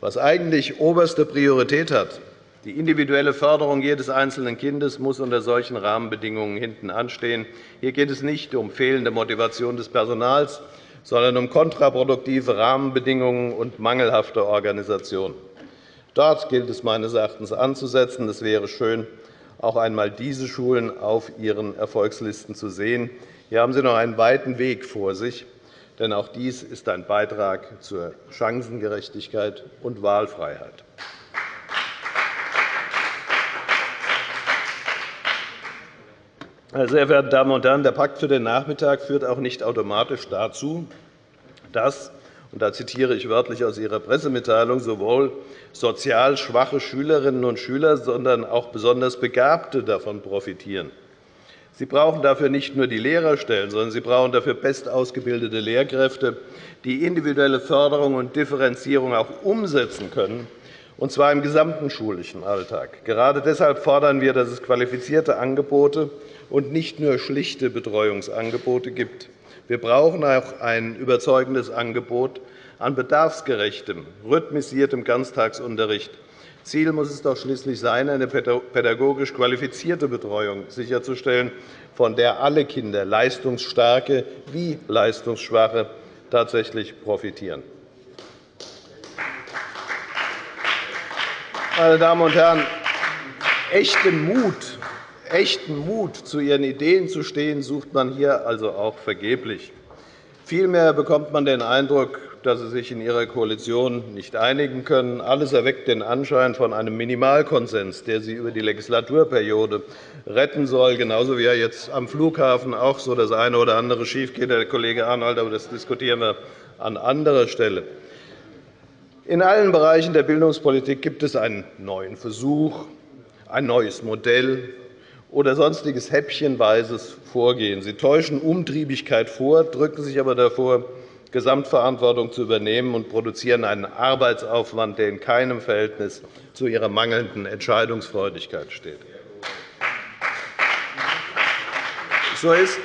was eigentlich oberste Priorität hat, Die individuelle Förderung jedes einzelnen Kindes muss unter solchen Rahmenbedingungen hinten anstehen. Hier geht es nicht um fehlende Motivation des Personals, sondern um kontraproduktive Rahmenbedingungen und mangelhafte Organisation. Dort gilt es meines Erachtens anzusetzen. Es wäre schön, auch einmal diese Schulen auf Ihren Erfolgslisten zu sehen. Hier haben Sie noch einen weiten Weg vor sich, denn auch dies ist ein Beitrag zur Chancengerechtigkeit und Wahlfreiheit. Sehr verehrten Damen und Herren, der Pakt für den Nachmittag führt auch nicht automatisch dazu, dass und da zitiere ich wörtlich aus Ihrer Pressemitteilung, sowohl sozial schwache Schülerinnen und Schüler, sondern auch besonders Begabte davon profitieren. Sie brauchen dafür nicht nur die Lehrerstellen, sondern Sie brauchen dafür bestausgebildete Lehrkräfte, die individuelle Förderung und Differenzierung auch umsetzen können, und zwar im gesamten schulischen Alltag. Gerade deshalb fordern wir, dass es qualifizierte Angebote und nicht nur schlichte Betreuungsangebote gibt. Wir brauchen auch ein überzeugendes Angebot an bedarfsgerechtem, rhythmisiertem Ganztagsunterricht. Ziel muss es doch schließlich sein, eine pädagogisch qualifizierte Betreuung sicherzustellen, von der alle Kinder, leistungsstarke wie leistungsschwache, tatsächlich profitieren. Meine Damen und Herren, echten Mut echten Mut, zu ihren Ideen zu stehen, sucht man hier also auch vergeblich. Vielmehr bekommt man den Eindruck, dass Sie sich in Ihrer Koalition nicht einigen können. Alles erweckt den Anschein von einem Minimalkonsens, der Sie über die Legislaturperiode retten soll, genauso wie ja jetzt am Flughafen auch so das eine oder andere schiefgeht, Herr Kollege Arnold, aber das diskutieren wir an anderer Stelle. In allen Bereichen der Bildungspolitik gibt es einen neuen Versuch, ein neues Modell, oder sonstiges häppchenweises Vorgehen. Sie täuschen Umtriebigkeit vor, drücken sich aber davor, Gesamtverantwortung zu übernehmen und produzieren einen Arbeitsaufwand, der in keinem Verhältnis zu ihrer mangelnden Entscheidungsfreudigkeit steht. So ist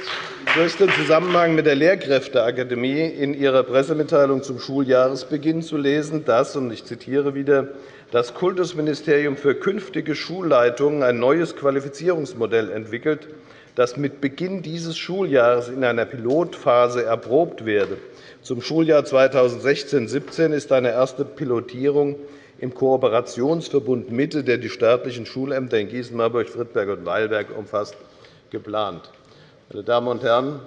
so ist im Zusammenhang mit der Lehrkräfteakademie in Ihrer Pressemitteilung zum Schuljahresbeginn zu lesen, dass, und ich zitiere wieder, das Kultusministerium für künftige Schulleitungen ein neues Qualifizierungsmodell entwickelt, das mit Beginn dieses Schuljahres in einer Pilotphase erprobt werde. Zum Schuljahr 2016-17 ist eine erste Pilotierung im Kooperationsverbund Mitte, der die staatlichen Schulämter in Gießen, Marburg, Friedberg und Weilberg umfasst, geplant. Meine Damen und Herren,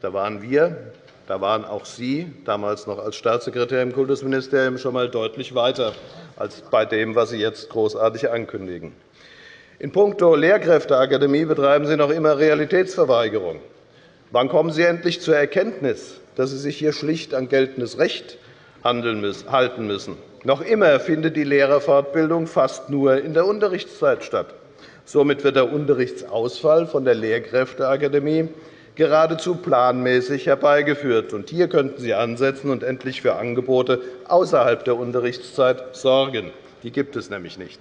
da waren wir, da waren auch Sie, damals noch als Staatssekretär im Kultusministerium, schon einmal deutlich weiter als bei dem, was Sie jetzt großartig ankündigen. In puncto Lehrkräfteakademie betreiben Sie noch immer Realitätsverweigerung. Wann kommen Sie endlich zur Erkenntnis, dass Sie sich hier schlicht an geltendes Recht halten müssen? Noch immer findet die Lehrerfortbildung fast nur in der Unterrichtszeit statt. Somit wird der Unterrichtsausfall von der Lehrkräfteakademie geradezu planmäßig herbeigeführt. hier könnten Sie ansetzen und endlich für Angebote außerhalb der Unterrichtszeit sorgen. Die gibt es nämlich nicht.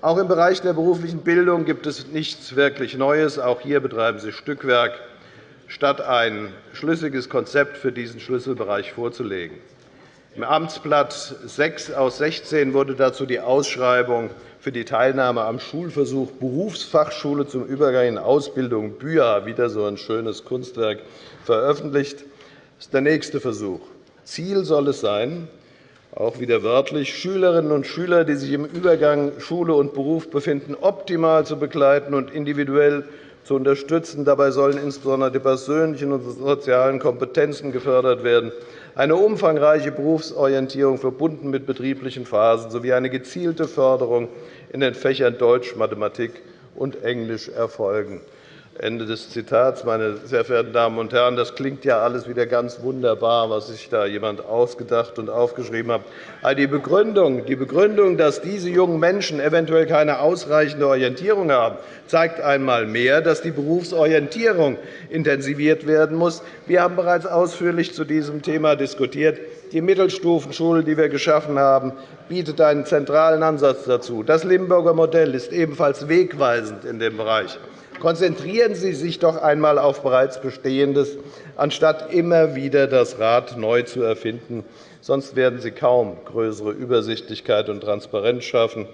Auch im Bereich der beruflichen Bildung gibt es nichts wirklich Neues. Auch hier betreiben Sie Stückwerk, statt ein schlüssiges Konzept für diesen Schlüsselbereich vorzulegen. Im Amtsblatt 6 aus 16 wurde dazu die Ausschreibung für die Teilnahme am Schulversuch Berufsfachschule zum Übergang in Ausbildung BÜA, wieder so ein schönes Kunstwerk, veröffentlicht. Das ist der nächste Versuch. Ziel soll es sein, auch wieder wörtlich, Schülerinnen und Schüler, die sich im Übergang Schule und Beruf befinden, optimal zu begleiten und individuell zu unterstützen. Dabei sollen insbesondere die persönlichen und sozialen Kompetenzen gefördert werden eine umfangreiche Berufsorientierung verbunden mit betrieblichen Phasen sowie eine gezielte Förderung in den Fächern Deutsch, Mathematik und Englisch erfolgen. Ende des Zitats. Meine sehr verehrten Damen und Herren, das klingt ja alles wieder ganz wunderbar, was sich da jemand ausgedacht und aufgeschrieben hat. Aber die Begründung, die Begründung, dass diese jungen Menschen eventuell keine ausreichende Orientierung haben, zeigt einmal mehr, dass die Berufsorientierung intensiviert werden muss. Wir haben bereits ausführlich zu diesem Thema diskutiert. Die Mittelstufenschule, die wir geschaffen haben, bietet einen zentralen Ansatz dazu. Das Limburger Modell ist ebenfalls wegweisend in dem Bereich. Konzentrieren Sie sich doch einmal auf bereits Bestehendes, anstatt immer wieder das Rad neu zu erfinden. Sonst werden Sie kaum größere Übersichtlichkeit und Transparenz schaffen.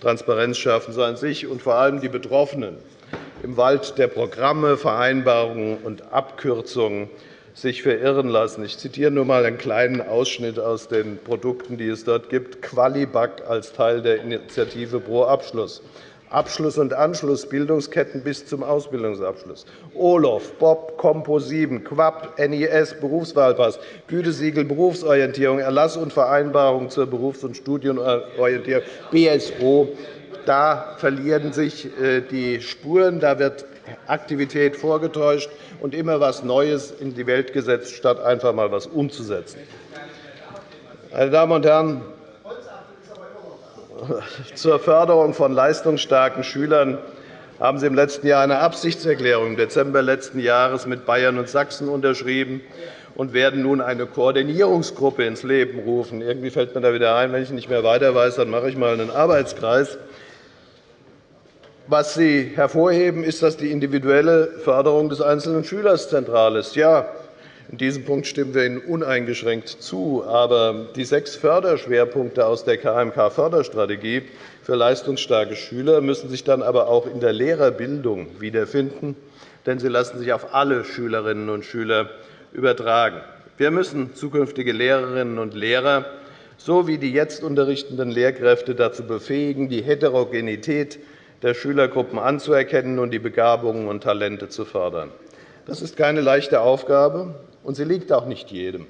Transparenz schaffen sollen sich und vor allem die Betroffenen im Wald der Programme, Vereinbarungen und Abkürzungen sich verirren lassen. Ich zitiere nur einmal einen kleinen Ausschnitt aus den Produkten, die es dort gibt. Qualibag als Teil der Initiative Pro Abschluss. Abschluss- und Anschlussbildungsketten bis zum Ausbildungsabschluss. OLOF, BOB, Compo 7, QUAP, NIS, Berufswahlpass, Gütesiegel, Berufsorientierung, Erlass und Vereinbarung zur Berufs- und Studienorientierung, BSO. Da verlieren sich äh, die Spuren. Da wird Aktivität vorgetäuscht und immer etwas Neues in die Welt gesetzt, statt einfach einmal etwas umzusetzen. Meine Damen und Herren, zur Förderung von leistungsstarken Schülern haben Sie im letzten Jahr eine Absichtserklärung im Dezember letzten Jahres mit Bayern und Sachsen unterschrieben und werden nun eine Koordinierungsgruppe ins Leben rufen. Irgendwie fällt mir da wieder ein, wenn ich nicht mehr weiter weiß, dann mache ich einmal einen Arbeitskreis. Was Sie hervorheben, ist, dass die individuelle Förderung des einzelnen Schülers zentral ist. Ja, in diesem Punkt stimmen wir Ihnen uneingeschränkt zu. Aber die sechs Förderschwerpunkte aus der KMK-Förderstrategie für leistungsstarke Schüler müssen sich dann aber auch in der Lehrerbildung wiederfinden, denn sie lassen sich auf alle Schülerinnen und Schüler übertragen. Wir müssen zukünftige Lehrerinnen und Lehrer sowie die jetzt unterrichtenden Lehrkräfte dazu befähigen, die Heterogenität der Schülergruppen anzuerkennen und die Begabungen und Talente zu fördern. Das ist keine leichte Aufgabe, und sie liegt auch nicht jedem.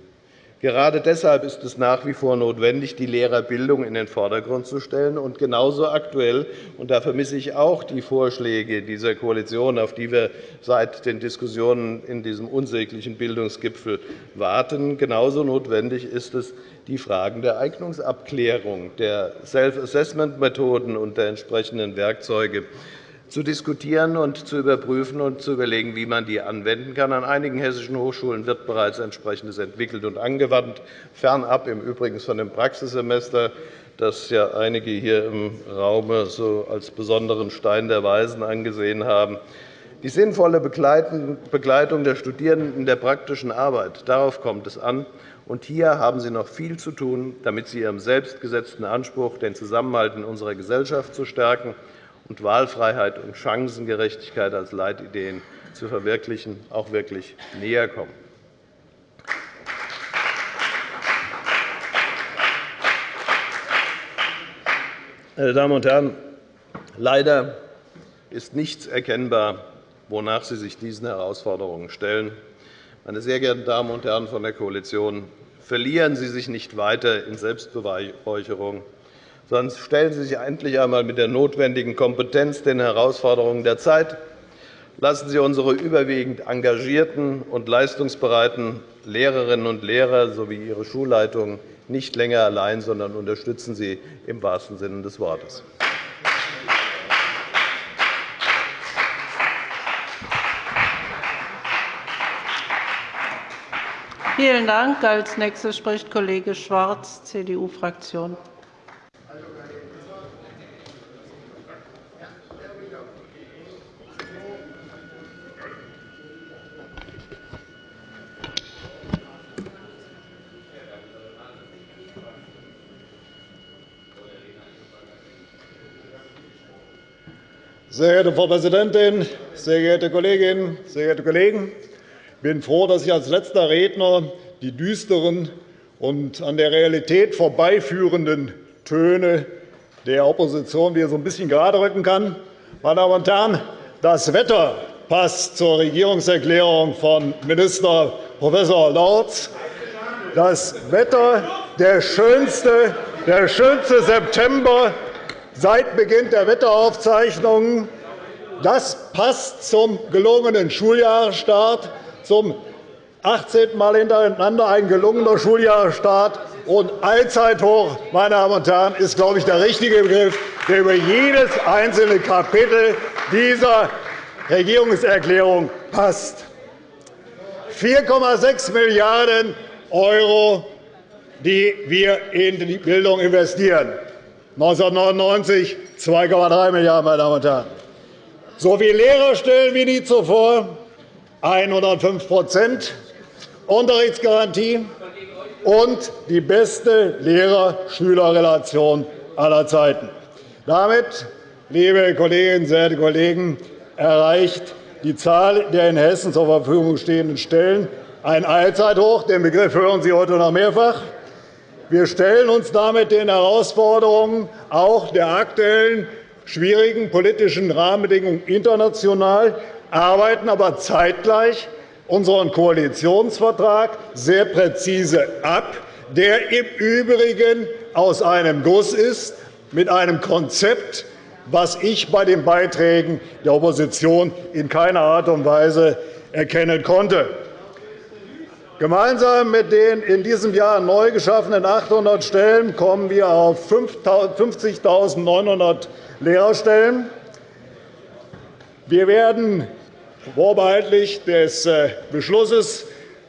Gerade deshalb ist es nach wie vor notwendig, die Lehrerbildung in den Vordergrund zu stellen. Und genauso aktuell, und da vermisse ich auch die Vorschläge dieser Koalition, auf die wir seit den Diskussionen in diesem unsäglichen Bildungsgipfel warten, genauso notwendig ist es, die Fragen der Eignungsabklärung, der Self-Assessment-Methoden und der entsprechenden Werkzeuge zu diskutieren und zu überprüfen und zu überlegen, wie man die anwenden kann. An einigen hessischen Hochschulen wird bereits entsprechendes entwickelt und angewandt, fernab im Übrigen von dem Praxissemester, das ja einige hier im Raum so als besonderen Stein der Weisen angesehen haben. Die sinnvolle Begleitung der Studierenden in der praktischen Arbeit, darauf kommt es an. Und hier haben Sie noch viel zu tun, damit Sie Ihrem selbstgesetzten Anspruch, den Zusammenhalt in unserer Gesellschaft zu stärken und Wahlfreiheit und Chancengerechtigkeit als Leitideen zu verwirklichen, auch wirklich näher kommen. Meine Damen und Herren, leider ist nichts erkennbar, wonach Sie sich diesen Herausforderungen stellen. Meine sehr geehrten Damen und Herren von der Koalition, verlieren Sie sich nicht weiter in Selbstbeweihräucherung sondern stellen Sie sich endlich einmal mit der notwendigen Kompetenz den Herausforderungen der Zeit. Lassen Sie unsere überwiegend engagierten und leistungsbereiten Lehrerinnen und Lehrer sowie ihre Schulleitungen nicht länger allein, sondern unterstützen Sie im wahrsten Sinne des Wortes. Vielen Dank. Als nächster spricht Kollege Schwarz, CDU-Fraktion. Sehr geehrte Frau Präsidentin, sehr geehrte Kolleginnen, sehr geehrte Kollegen! Ich bin froh, dass ich als letzter Redner die düsteren und an der Realität vorbeiführenden Töne der Opposition wieder so ein bisschen gerade rücken kann. Meine Damen und Herren, das Wetter passt zur Regierungserklärung von Minister Prof. Lorz. Das Wetter, der schönste, der schönste September seit Beginn der Wetteraufzeichnungen. Das passt zum gelungenen Schuljahresstart, zum 18. Mal hintereinander ein gelungener Schuljahresstart. Und Allzeithoch, meine Damen und Herren, ist, glaube ich, der richtige Begriff, der über jedes einzelne Kapitel dieser Regierungserklärung passt. 4,6 Milliarden €, die wir in die Bildung investieren. 1999 2,3 Milliarden €, meine Damen und Herren. So viele Lehrerstellen wie nie zuvor, 105% Unterrichtsgarantie und die beste Lehrer-Schüler-Relation aller Zeiten. Damit, liebe Kolleginnen, sehr Kollegen, erreicht die Zahl der in Hessen zur Verfügung stehenden Stellen ein Allzeithoch. Den Begriff hören Sie heute noch mehrfach. Wir stellen uns damit den Herausforderungen auch der aktuellen schwierigen politischen Rahmenbedingungen international, arbeiten aber zeitgleich unseren Koalitionsvertrag sehr präzise ab, der im Übrigen aus einem Guss ist, mit einem Konzept, was ich bei den Beiträgen der Opposition in keiner Art und Weise erkennen konnte. Gemeinsam mit den in diesem Jahr neu geschaffenen 800 Stellen kommen wir auf 50.900 Lehrerstellen. Wir werden vorbehaltlich des äh, Beschlusses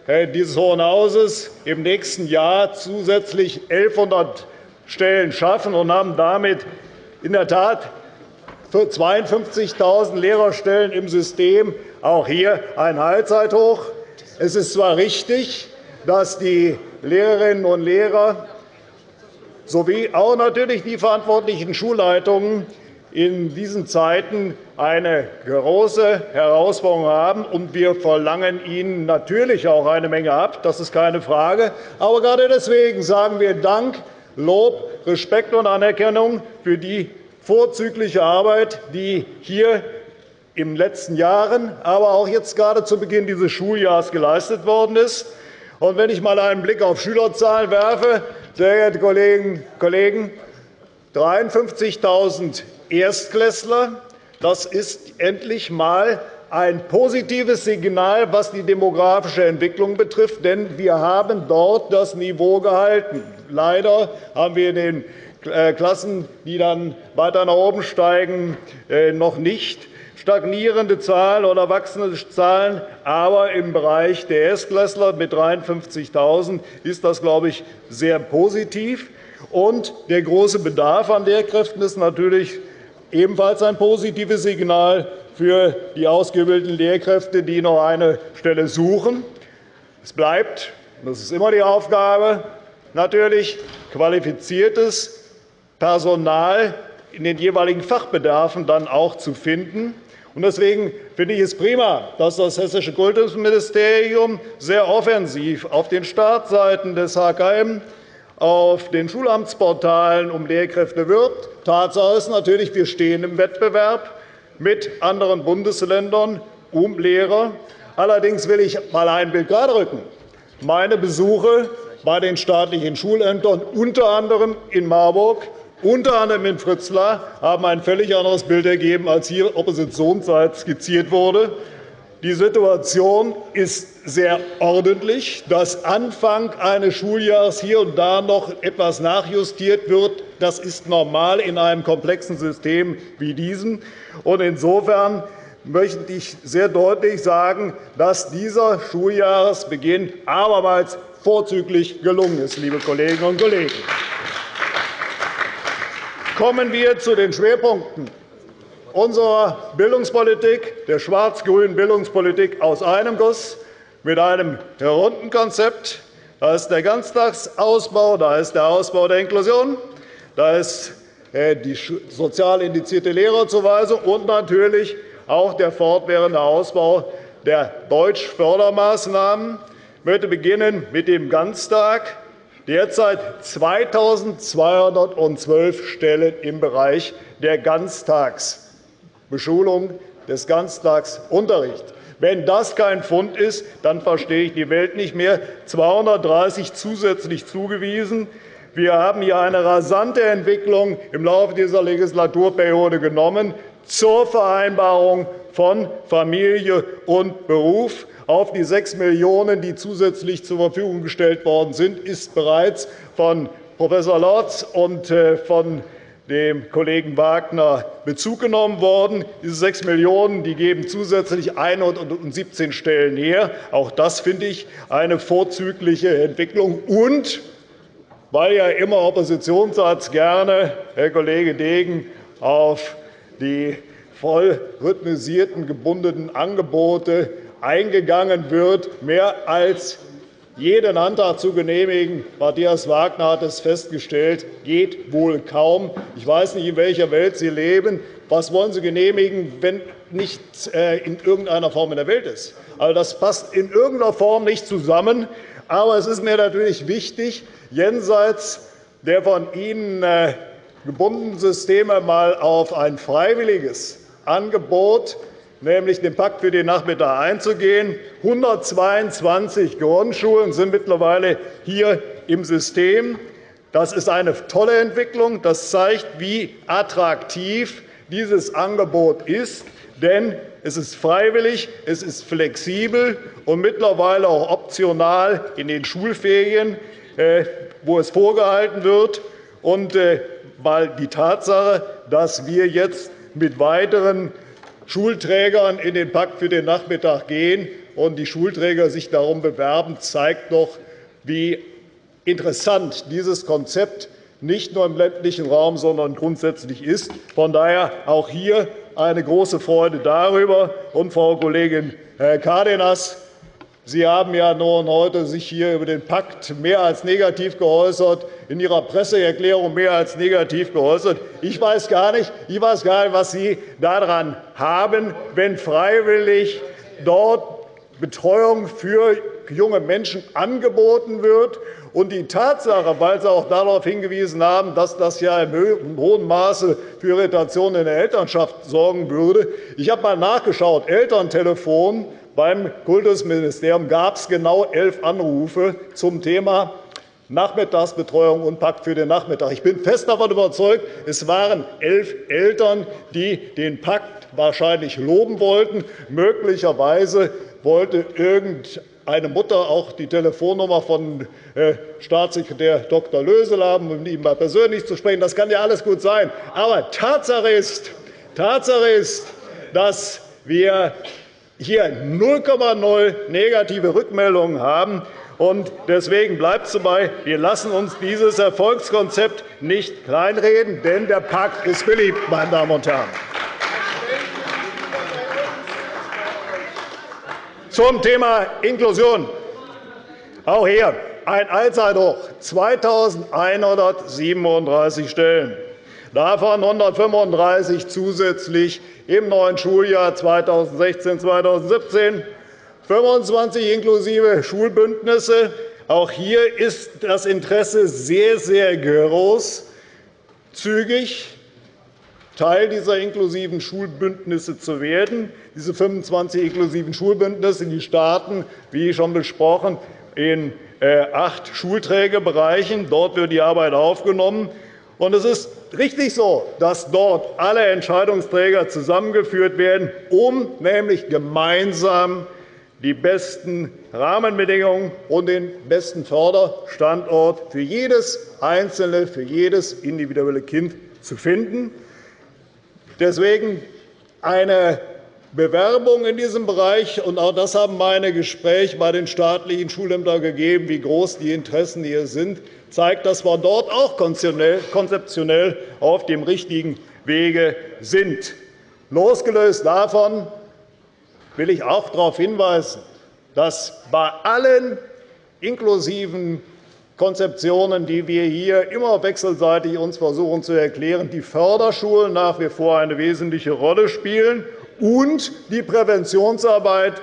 äh, dieses Hohen Hauses im nächsten Jahr zusätzlich 1.100 Stellen schaffen und haben damit in der Tat für 52.000 Lehrerstellen im System auch hier ein Allzeithoch. Es ist zwar richtig, dass die Lehrerinnen und Lehrer sowie auch natürlich die verantwortlichen Schulleitungen in diesen Zeiten eine große Herausforderung haben, und wir verlangen ihnen natürlich auch eine Menge ab. Das ist keine Frage. Aber gerade deswegen sagen wir Dank, Lob, Respekt und Anerkennung für die vorzügliche Arbeit, die hier in den letzten Jahren, aber auch jetzt gerade zu Beginn dieses Schuljahres geleistet worden ist. Und wenn ich einmal einen Blick auf Schülerzahlen werfe, sehr geehrte Kolleginnen und Kollegen, 53.000 Erstklässler. Das ist endlich einmal ein positives Signal, was die demografische Entwicklung betrifft. Denn wir haben dort das Niveau gehalten. Leider haben wir in den äh, Klassen, die dann weiter nach oben steigen, äh, noch nicht stagnierende Zahlen oder wachsende Zahlen. Aber im Bereich der Erstklässler mit 53.000 ist das, glaube ich, sehr positiv. Und der große Bedarf an Lehrkräften ist natürlich ebenfalls ein positives Signal für die ausgebildeten Lehrkräfte, die noch eine Stelle suchen. Es bleibt, das ist immer die Aufgabe, natürlich qualifiziertes Personal in den jeweiligen Fachbedarfen dann auch zu finden. Deswegen finde ich es prima, dass das Hessische Kultusministerium sehr offensiv auf den Startseiten des HKM auf den Schulamtsportalen um Lehrkräfte wirbt. Tatsache ist natürlich, wir stehen im Wettbewerb mit anderen Bundesländern um Lehrer. Allerdings will ich einmal ein Bild geraderücken. Meine Besuche bei den staatlichen Schulämtern, unter anderem in Marburg, unter anderem in Fritzlar, haben ein völlig anderes Bild ergeben, als hier oppositionsseits skizziert wurde. Die Situation ist sehr ordentlich. Dass Anfang eines Schuljahres hier und da noch etwas nachjustiert wird, das ist normal in einem komplexen System wie diesem. Insofern möchte ich sehr deutlich sagen, dass dieser Schuljahresbeginn abermals vorzüglich gelungen ist. Liebe Kolleginnen und Kollegen. Kommen wir zu den Schwerpunkten unserer Bildungspolitik, der schwarz-grünen Bildungspolitik aus einem Guss mit einem runden Konzept. Da ist der Ganztagsausbau, da ist der Ausbau der Inklusion, da ist äh, die sozial indizierte Lehrerzuweisung und natürlich auch der fortwährende Ausbau der Deutschfördermaßnahmen. Ich möchte beginnen mit dem Ganztag. Derzeit 2.212 Stellen im Bereich der Ganztags Beschulung des Ganztagsunterrichts. Wenn das kein Fund ist, dann verstehe ich die Welt nicht mehr. 230 zusätzlich zugewiesen. Wir haben hier eine rasante Entwicklung im Laufe dieser Legislaturperiode genommen zur Vereinbarung von Familie und Beruf. Auf die 6 Millionen €, die zusätzlich zur Verfügung gestellt worden sind, ist bereits von Prof. Lorz und äh, von dem Kollegen Wagner Bezug genommen worden. Diese 6 Millionen € geben zusätzlich 117 Stellen her. Auch das finde ich eine vorzügliche Entwicklung. Und weil ja immer Oppositionsarzt gerne, Herr Kollege Degen, auf die voll rhythmisierten gebundenen Angebote eingegangen wird, mehr als jeden Antrag zu genehmigen. Matthias Wagner hat es festgestellt, geht wohl kaum. Ich weiß nicht, in welcher Welt Sie leben. Was wollen Sie genehmigen, wenn nichts äh, in irgendeiner Form in der Welt ist? Also, das passt in irgendeiner Form nicht zusammen. Aber es ist mir natürlich wichtig, jenseits der von Ihnen äh, gebundenen Systeme einmal auf ein freiwilliges Angebot nämlich den Pakt für den Nachmittag einzugehen. 122 Grundschulen sind mittlerweile hier im System. Das ist eine tolle Entwicklung. Das zeigt, wie attraktiv dieses Angebot ist. Denn es ist freiwillig, es ist flexibel und mittlerweile auch optional in den Schulferien, äh, wo es vorgehalten wird. Und äh, weil die Tatsache, dass wir jetzt mit weiteren Schulträgern in den Pakt für den Nachmittag gehen und die Schulträger sich darum bewerben, zeigt doch, wie interessant dieses Konzept nicht nur im ländlichen Raum, sondern grundsätzlich ist. Von daher auch hier eine große Freude darüber. Und, Frau Kollegin Cárdenas, Sie haben ja nun heute sich hier über den Pakt mehr als negativ geäußert, in Ihrer Presseerklärung mehr als negativ geäußert. Ich weiß gar nicht, ich weiß gar nicht was Sie daran haben, wenn freiwillig dort Betreuung für junge Menschen angeboten wird. Und die Tatsache, weil Sie auch darauf hingewiesen haben, dass das ja im hohen Maße für Irritation in der Elternschaft sorgen würde. Ich habe einmal nachgeschaut. Elterntelefon beim Kultusministerium gab es genau elf Anrufe zum Thema Nachmittagsbetreuung und Pakt für den Nachmittag. Ich bin fest davon überzeugt, es waren elf Eltern, die den Pakt wahrscheinlich loben wollten. Möglicherweise wollte irgendeine Mutter auch die Telefonnummer von äh, Staatssekretär Dr. Lösel haben, um ihm mal persönlich zu sprechen. Das kann ja alles gut sein. Aber Tatsache ist, Tatsache ist dass wir hier 0,0 negative Rückmeldungen haben. Deswegen bleibt es dabei, wir lassen uns dieses Erfolgskonzept nicht kleinreden, denn der Pakt ist beliebt, meine Damen und Herren. Zum Thema Inklusion. Auch hier ein Allzeithoch, 2.137 Stellen, davon 135 zusätzlich im neuen Schuljahr 2016-2017, 25 inklusive Schulbündnisse. Auch hier ist das Interesse sehr, sehr groß, zügig Teil dieser inklusiven Schulbündnisse zu werden. Diese 25 inklusiven Schulbündnisse die starten, wie schon besprochen, in äh, acht Schulträgerbereichen. Dort wird die Arbeit aufgenommen. Es ist richtig so, dass dort alle Entscheidungsträger zusammengeführt werden, um nämlich gemeinsam die besten Rahmenbedingungen und den besten Förderstandort für jedes einzelne, für jedes individuelle Kind zu finden. Deswegen eine Bewerbung in diesem Bereich. Und auch das haben meine Gespräche bei den staatlichen Schulämtern gegeben, wie groß die Interessen hier sind zeigt, dass wir dort auch konzeptionell auf dem richtigen Wege sind. Losgelöst davon will ich auch darauf hinweisen, dass bei allen inklusiven Konzeptionen, die wir hier immer wechselseitig uns versuchen zu erklären, die Förderschulen nach wie vor eine wesentliche Rolle spielen und die Präventionsarbeit.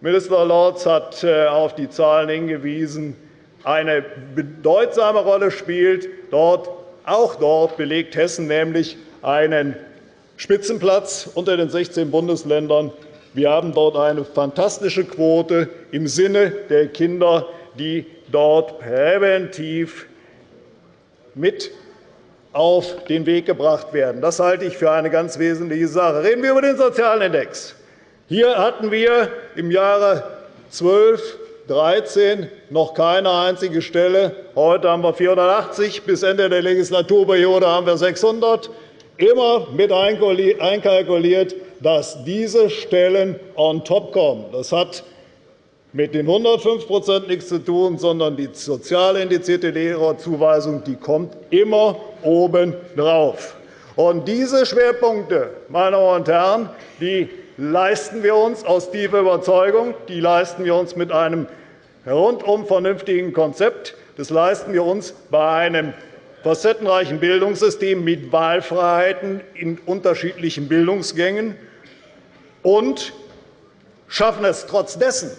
Minister Lorz hat äh, auf die Zahlen hingewiesen, eine bedeutsame Rolle spielt. Dort, auch dort belegt Hessen nämlich einen Spitzenplatz unter den 16 Bundesländern. Wir haben dort eine fantastische Quote im Sinne der Kinder, die dort präventiv mit auf den Weg gebracht werden. Das halte ich für eine ganz wesentliche Sache. Reden wir über den sozialen Index. Hier hatten wir im Jahre 12 13 noch keine einzige Stelle. Heute haben wir 480. Bis Ende der Legislaturperiode haben wir 600. Immer mit einkalkuliert, dass diese Stellen on top kommen. Das hat mit den 105% nichts zu tun, sondern die sozial indizierte Lehrerzuweisung die kommt immer obendrauf. Und diese Schwerpunkte, meine Damen und Herren, die leisten wir uns aus tiefer Überzeugung. Die leisten wir uns mit einem rundum vernünftigen Konzept. Das leisten wir uns bei einem facettenreichen Bildungssystem mit Wahlfreiheiten in unterschiedlichen Bildungsgängen und schaffen es trotz dessen,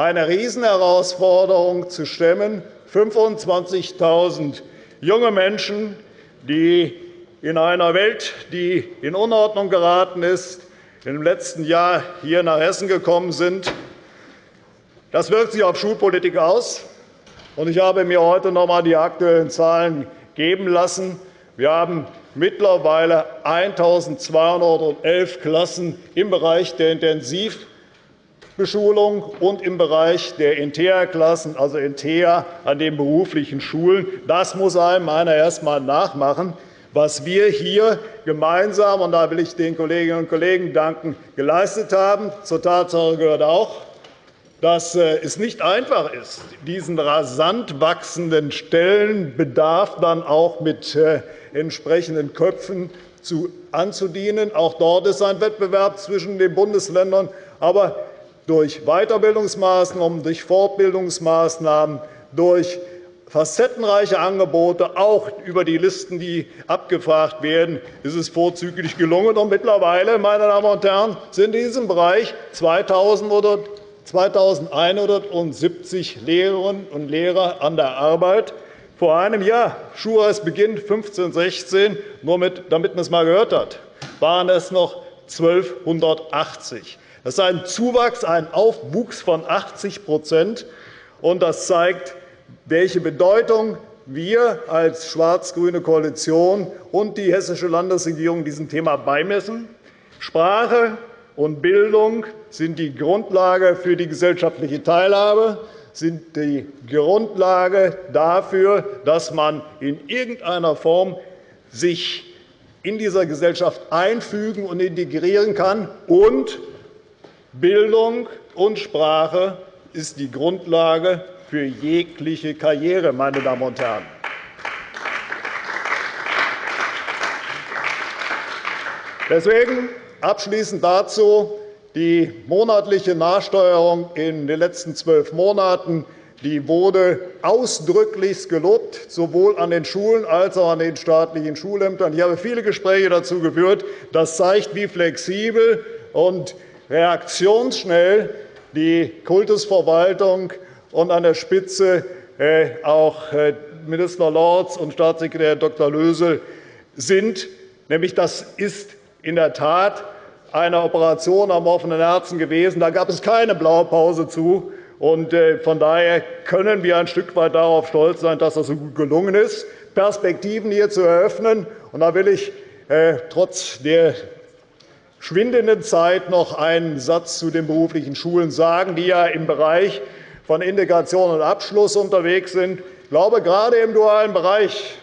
eine Riesenherausforderung zu stemmen, 25.000 junge Menschen, die in einer Welt, die in Unordnung geraten ist, im letzten Jahr hier nach Hessen gekommen sind. Das wirkt sich auf Schulpolitik aus. Ich habe mir heute noch einmal die aktuellen Zahlen geben lassen. Wir haben mittlerweile 1.211 Klassen im Bereich der Intensivbeschulung und im Bereich der InteA-Klassen, also InteA, an den beruflichen Schulen. Das muss einem einer erst einmal nachmachen. Was wir hier gemeinsam, und da will ich den Kolleginnen und Kollegen danken, geleistet haben, zur Tatsache gehört auch, dass äh, es nicht einfach ist, diesen rasant wachsenden Stellenbedarf dann auch mit äh, entsprechenden Köpfen anzudienen. Auch dort ist ein Wettbewerb zwischen den Bundesländern. Aber durch Weiterbildungsmaßnahmen, durch Fortbildungsmaßnahmen, durch facettenreiche Angebote, auch über die Listen, die abgefragt werden, ist es vorzüglich gelungen. Und mittlerweile, meine Damen und Herren, sind in diesem Bereich 2.000 oder 2.170 Lehrerinnen und Lehrer an der Arbeit. Vor einem Jahr, Schulreisbeginn 15, 16, nur mit, damit man es einmal gehört hat, waren es noch 1.280. Das ist ein Zuwachs, ein Aufwuchs von 80 und Das zeigt, welche Bedeutung wir als schwarz-grüne Koalition und die Hessische Landesregierung diesem Thema beimessen. Sprache und Bildung sind die Grundlage für die gesellschaftliche Teilhabe, sind die Grundlage dafür, dass man in irgendeiner Form sich in dieser Gesellschaft einfügen und integrieren kann. Und Bildung und Sprache ist die Grundlage für jegliche Karriere, meine Damen und Herren. Deswegen abschließend dazu die monatliche Nachsteuerung in den letzten zwölf Monaten die wurde ausdrücklich gelobt, sowohl an den Schulen als auch an den staatlichen Schulämtern. Ich habe viele Gespräche dazu geführt. Das zeigt, wie flexibel und reaktionsschnell die Kultusverwaltung und an der Spitze äh, auch äh, Minister Lorz und Staatssekretär Dr. Lösel sind. Nämlich, das ist in der Tat eine Operation am offenen Herzen gewesen. Da gab es keine Blaupause zu. Äh, von daher können wir ein Stück weit darauf stolz sein, dass das so gut gelungen ist, Perspektiven hier zu eröffnen. da will ich trotz der schwindenden Zeit noch einen Satz zu den beruflichen Schulen sagen, die ja im Bereich von Integration und Abschluss unterwegs sind. Ich glaube, gerade im dualen Bereich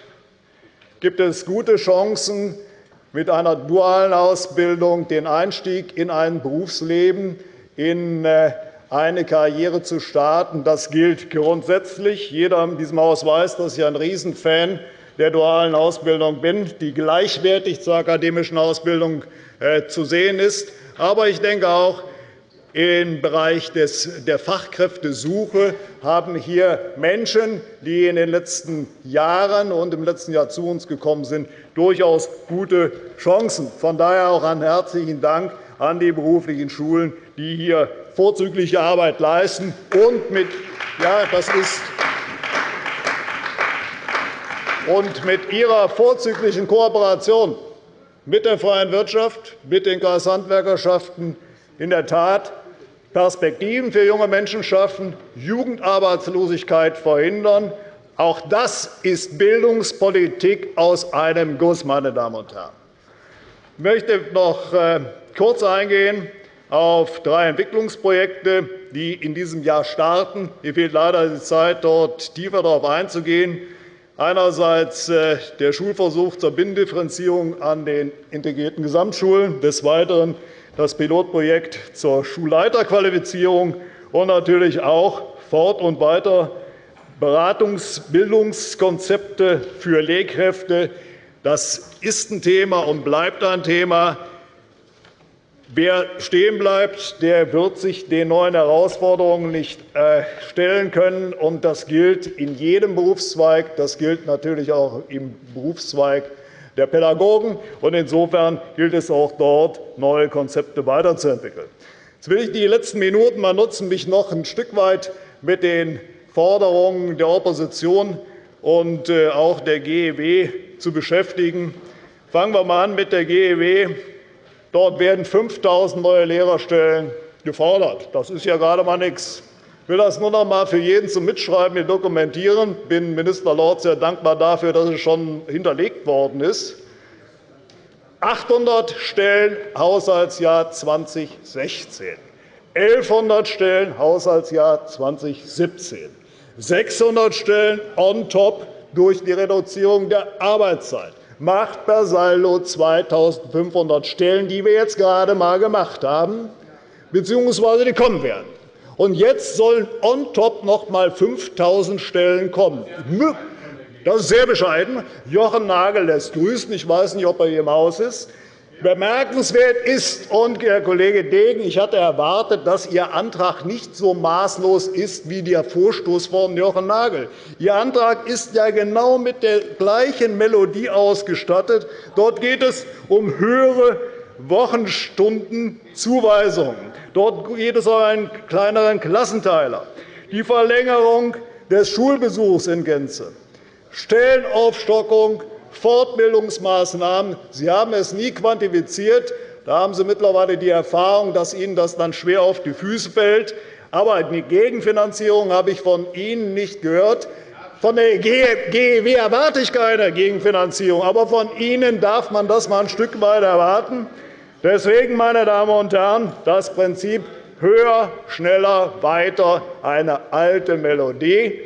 gibt es gute Chancen, mit einer dualen Ausbildung den Einstieg in ein Berufsleben, in äh, eine Karriere zu starten. Das gilt grundsätzlich. Jeder in diesem Haus weiß, dass ich ein Riesenfan der dualen Ausbildung bin, die gleichwertig zur akademischen Ausbildung äh, zu sehen ist. Aber ich denke auch, im Bereich der Fachkräftesuche haben hier Menschen, die in den letzten Jahren und im letzten Jahr zu uns gekommen sind, durchaus gute Chancen. Von daher auch einen herzlichen Dank an die beruflichen Schulen, die hier vorzügliche Arbeit leisten und mit, ja, das ist und mit ihrer vorzüglichen Kooperation mit der freien Wirtschaft, mit den Kreishandwerkerschaften in der Tat Perspektiven für junge Menschen schaffen, Jugendarbeitslosigkeit verhindern. Auch das ist Bildungspolitik aus einem Guss, meine Damen und Herren. Ich möchte noch äh, kurz eingehen auf drei Entwicklungsprojekte, die in diesem Jahr starten. Mir fehlt leider die Zeit, dort tiefer darauf einzugehen. Einerseits äh, der Schulversuch zur Binnendifferenzierung an den integrierten Gesamtschulen, des Weiteren das Pilotprojekt zur Schulleiterqualifizierung und natürlich auch Fort- und Weiter Beratungsbildungskonzepte für Lehrkräfte. Das ist ein Thema und bleibt ein Thema. Wer stehen bleibt, der wird sich den neuen Herausforderungen nicht äh, stellen können. Das gilt in jedem Berufszweig. Das gilt natürlich auch im Berufszweig der Pädagogen. Insofern gilt es auch dort, neue Konzepte weiterzuentwickeln. Jetzt will ich die letzten Minuten einmal nutzen, mich noch ein Stück weit mit den Forderungen der Opposition und äh, auch der GEW zu beschäftigen. Fangen wir einmal an mit der GEW. Dort werden 5.000 neue Lehrerstellen gefordert. Das ist ja gerade einmal nichts. Ich will das nur noch einmal für jeden zum Mitschreiben dokumentieren. Ich bin Minister Lorz sehr dankbar dafür, dass es schon hinterlegt worden ist. 800 Stellen Haushaltsjahr 2016, 1.100 Stellen Haushaltsjahr 2017, 600 Stellen on top durch die Reduzierung der Arbeitszeit macht per Saldo 2.500 Stellen, die wir jetzt gerade einmal gemacht haben, bzw. die kommen werden. Und jetzt sollen on top noch einmal 5.000 Stellen kommen. Das ist sehr bescheiden. Jochen Nagel lässt grüßen. Ich weiß nicht, ob er hier im Haus ist. Bemerkenswert ist, und Herr Kollege Degen, ich hatte erwartet, dass Ihr Antrag nicht so maßlos ist wie der Vorstoß von Jochen Nagel. Ihr Antrag ist ja genau mit der gleichen Melodie ausgestattet. Dort geht es um höhere Wochenstundenzuweisungen. Dort geht es um einen kleineren Klassenteiler, die Verlängerung des Schulbesuchs in Gänze, Stellenaufstockung Fortbildungsmaßnahmen. Sie haben es nie quantifiziert. Da haben Sie mittlerweile die Erfahrung, dass Ihnen das dann schwer auf die Füße fällt. Aber eine Gegenfinanzierung habe ich von Ihnen nicht gehört. Von der GEW erwarte ich keine Gegenfinanzierung, aber von Ihnen darf man das einmal ein Stück weit erwarten. Deswegen, meine Damen und Herren, das Prinzip höher, schneller, weiter eine alte Melodie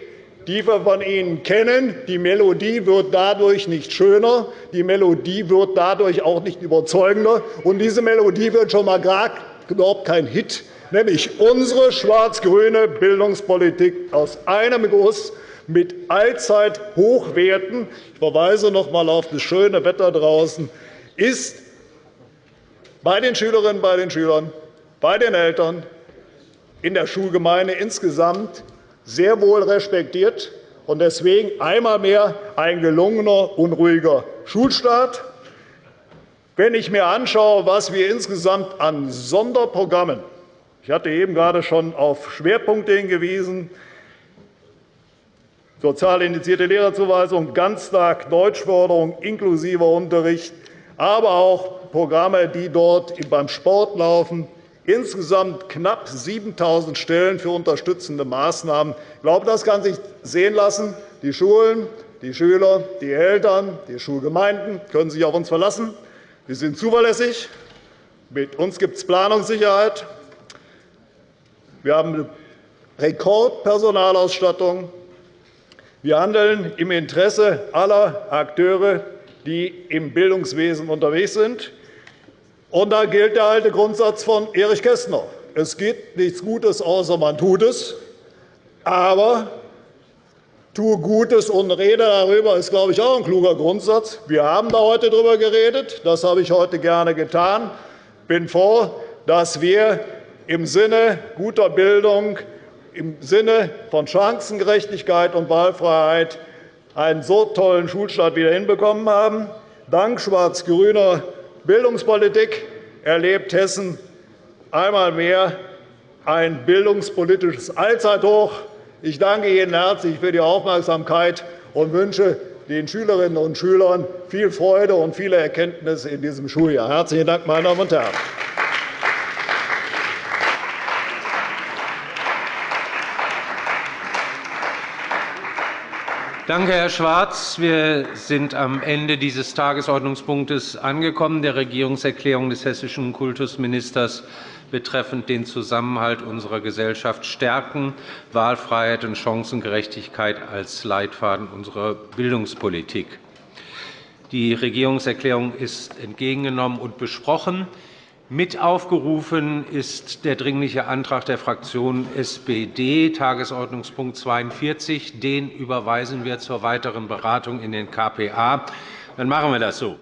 die wir von Ihnen kennen. Die Melodie wird dadurch nicht schöner, die Melodie wird dadurch auch nicht überzeugender. Und diese Melodie wird schon einmal überhaupt kein Hit, nämlich unsere schwarz-grüne Bildungspolitik aus einem Guss mit Allzeithochwerten – ich verweise noch einmal auf das schöne Wetter draußen – ist bei den Schülerinnen und den Schülern, bei den Eltern, in der Schulgemeinde insgesamt sehr wohl respektiert und deswegen einmal mehr ein gelungener und ruhiger Schulstart. Wenn ich mir anschaue, was wir insgesamt an Sonderprogrammen ich hatte eben gerade schon auf Schwerpunkte hingewiesen, sozial indizierte Lehrerzuweisung, Ganztag, Deutschförderung inklusive Unterricht, aber auch Programme, die dort beim Sport laufen, insgesamt knapp 7.000 Stellen für unterstützende Maßnahmen. Ich glaube, das kann sich sehen lassen. Die Schulen, die Schüler, die Eltern, die Schulgemeinden können sich auf uns verlassen. Wir sind zuverlässig. Mit uns gibt es Planungssicherheit. Wir haben eine Rekordpersonalausstattung. Wir handeln im Interesse aller Akteure, die im Bildungswesen unterwegs sind. Und da gilt der alte Grundsatz von Erich Kästner. Es gibt nichts Gutes, außer man tut es. Aber tue Gutes und rede darüber ist, glaube ich, auch ein kluger Grundsatz. Wir haben da heute darüber geredet. Das habe ich heute gerne getan. Ich bin froh, dass wir im Sinne guter Bildung, im Sinne von Chancengerechtigkeit und Wahlfreiheit einen so tollen Schulstart wieder hinbekommen haben. Dank schwarz-grüner Bildungspolitik erlebt Hessen einmal mehr ein bildungspolitisches Allzeithoch. Ich danke Ihnen herzlich für die Aufmerksamkeit und wünsche den Schülerinnen und Schülern viel Freude und viele Erkenntnisse in diesem Schuljahr. – Herzlichen Dank, meine Damen und Herren! Danke, Herr Schwarz. Wir sind am Ende dieses Tagesordnungspunktes angekommen, der Regierungserklärung des hessischen Kultusministers betreffend den Zusammenhalt unserer Gesellschaft stärken, Wahlfreiheit und Chancengerechtigkeit als Leitfaden unserer Bildungspolitik. Die Regierungserklärung ist entgegengenommen und besprochen. Mit aufgerufen ist der Dringliche Antrag der Fraktion SPD, Tagesordnungspunkt 42. Den überweisen wir zur weiteren Beratung in den KPA. Dann machen wir das so.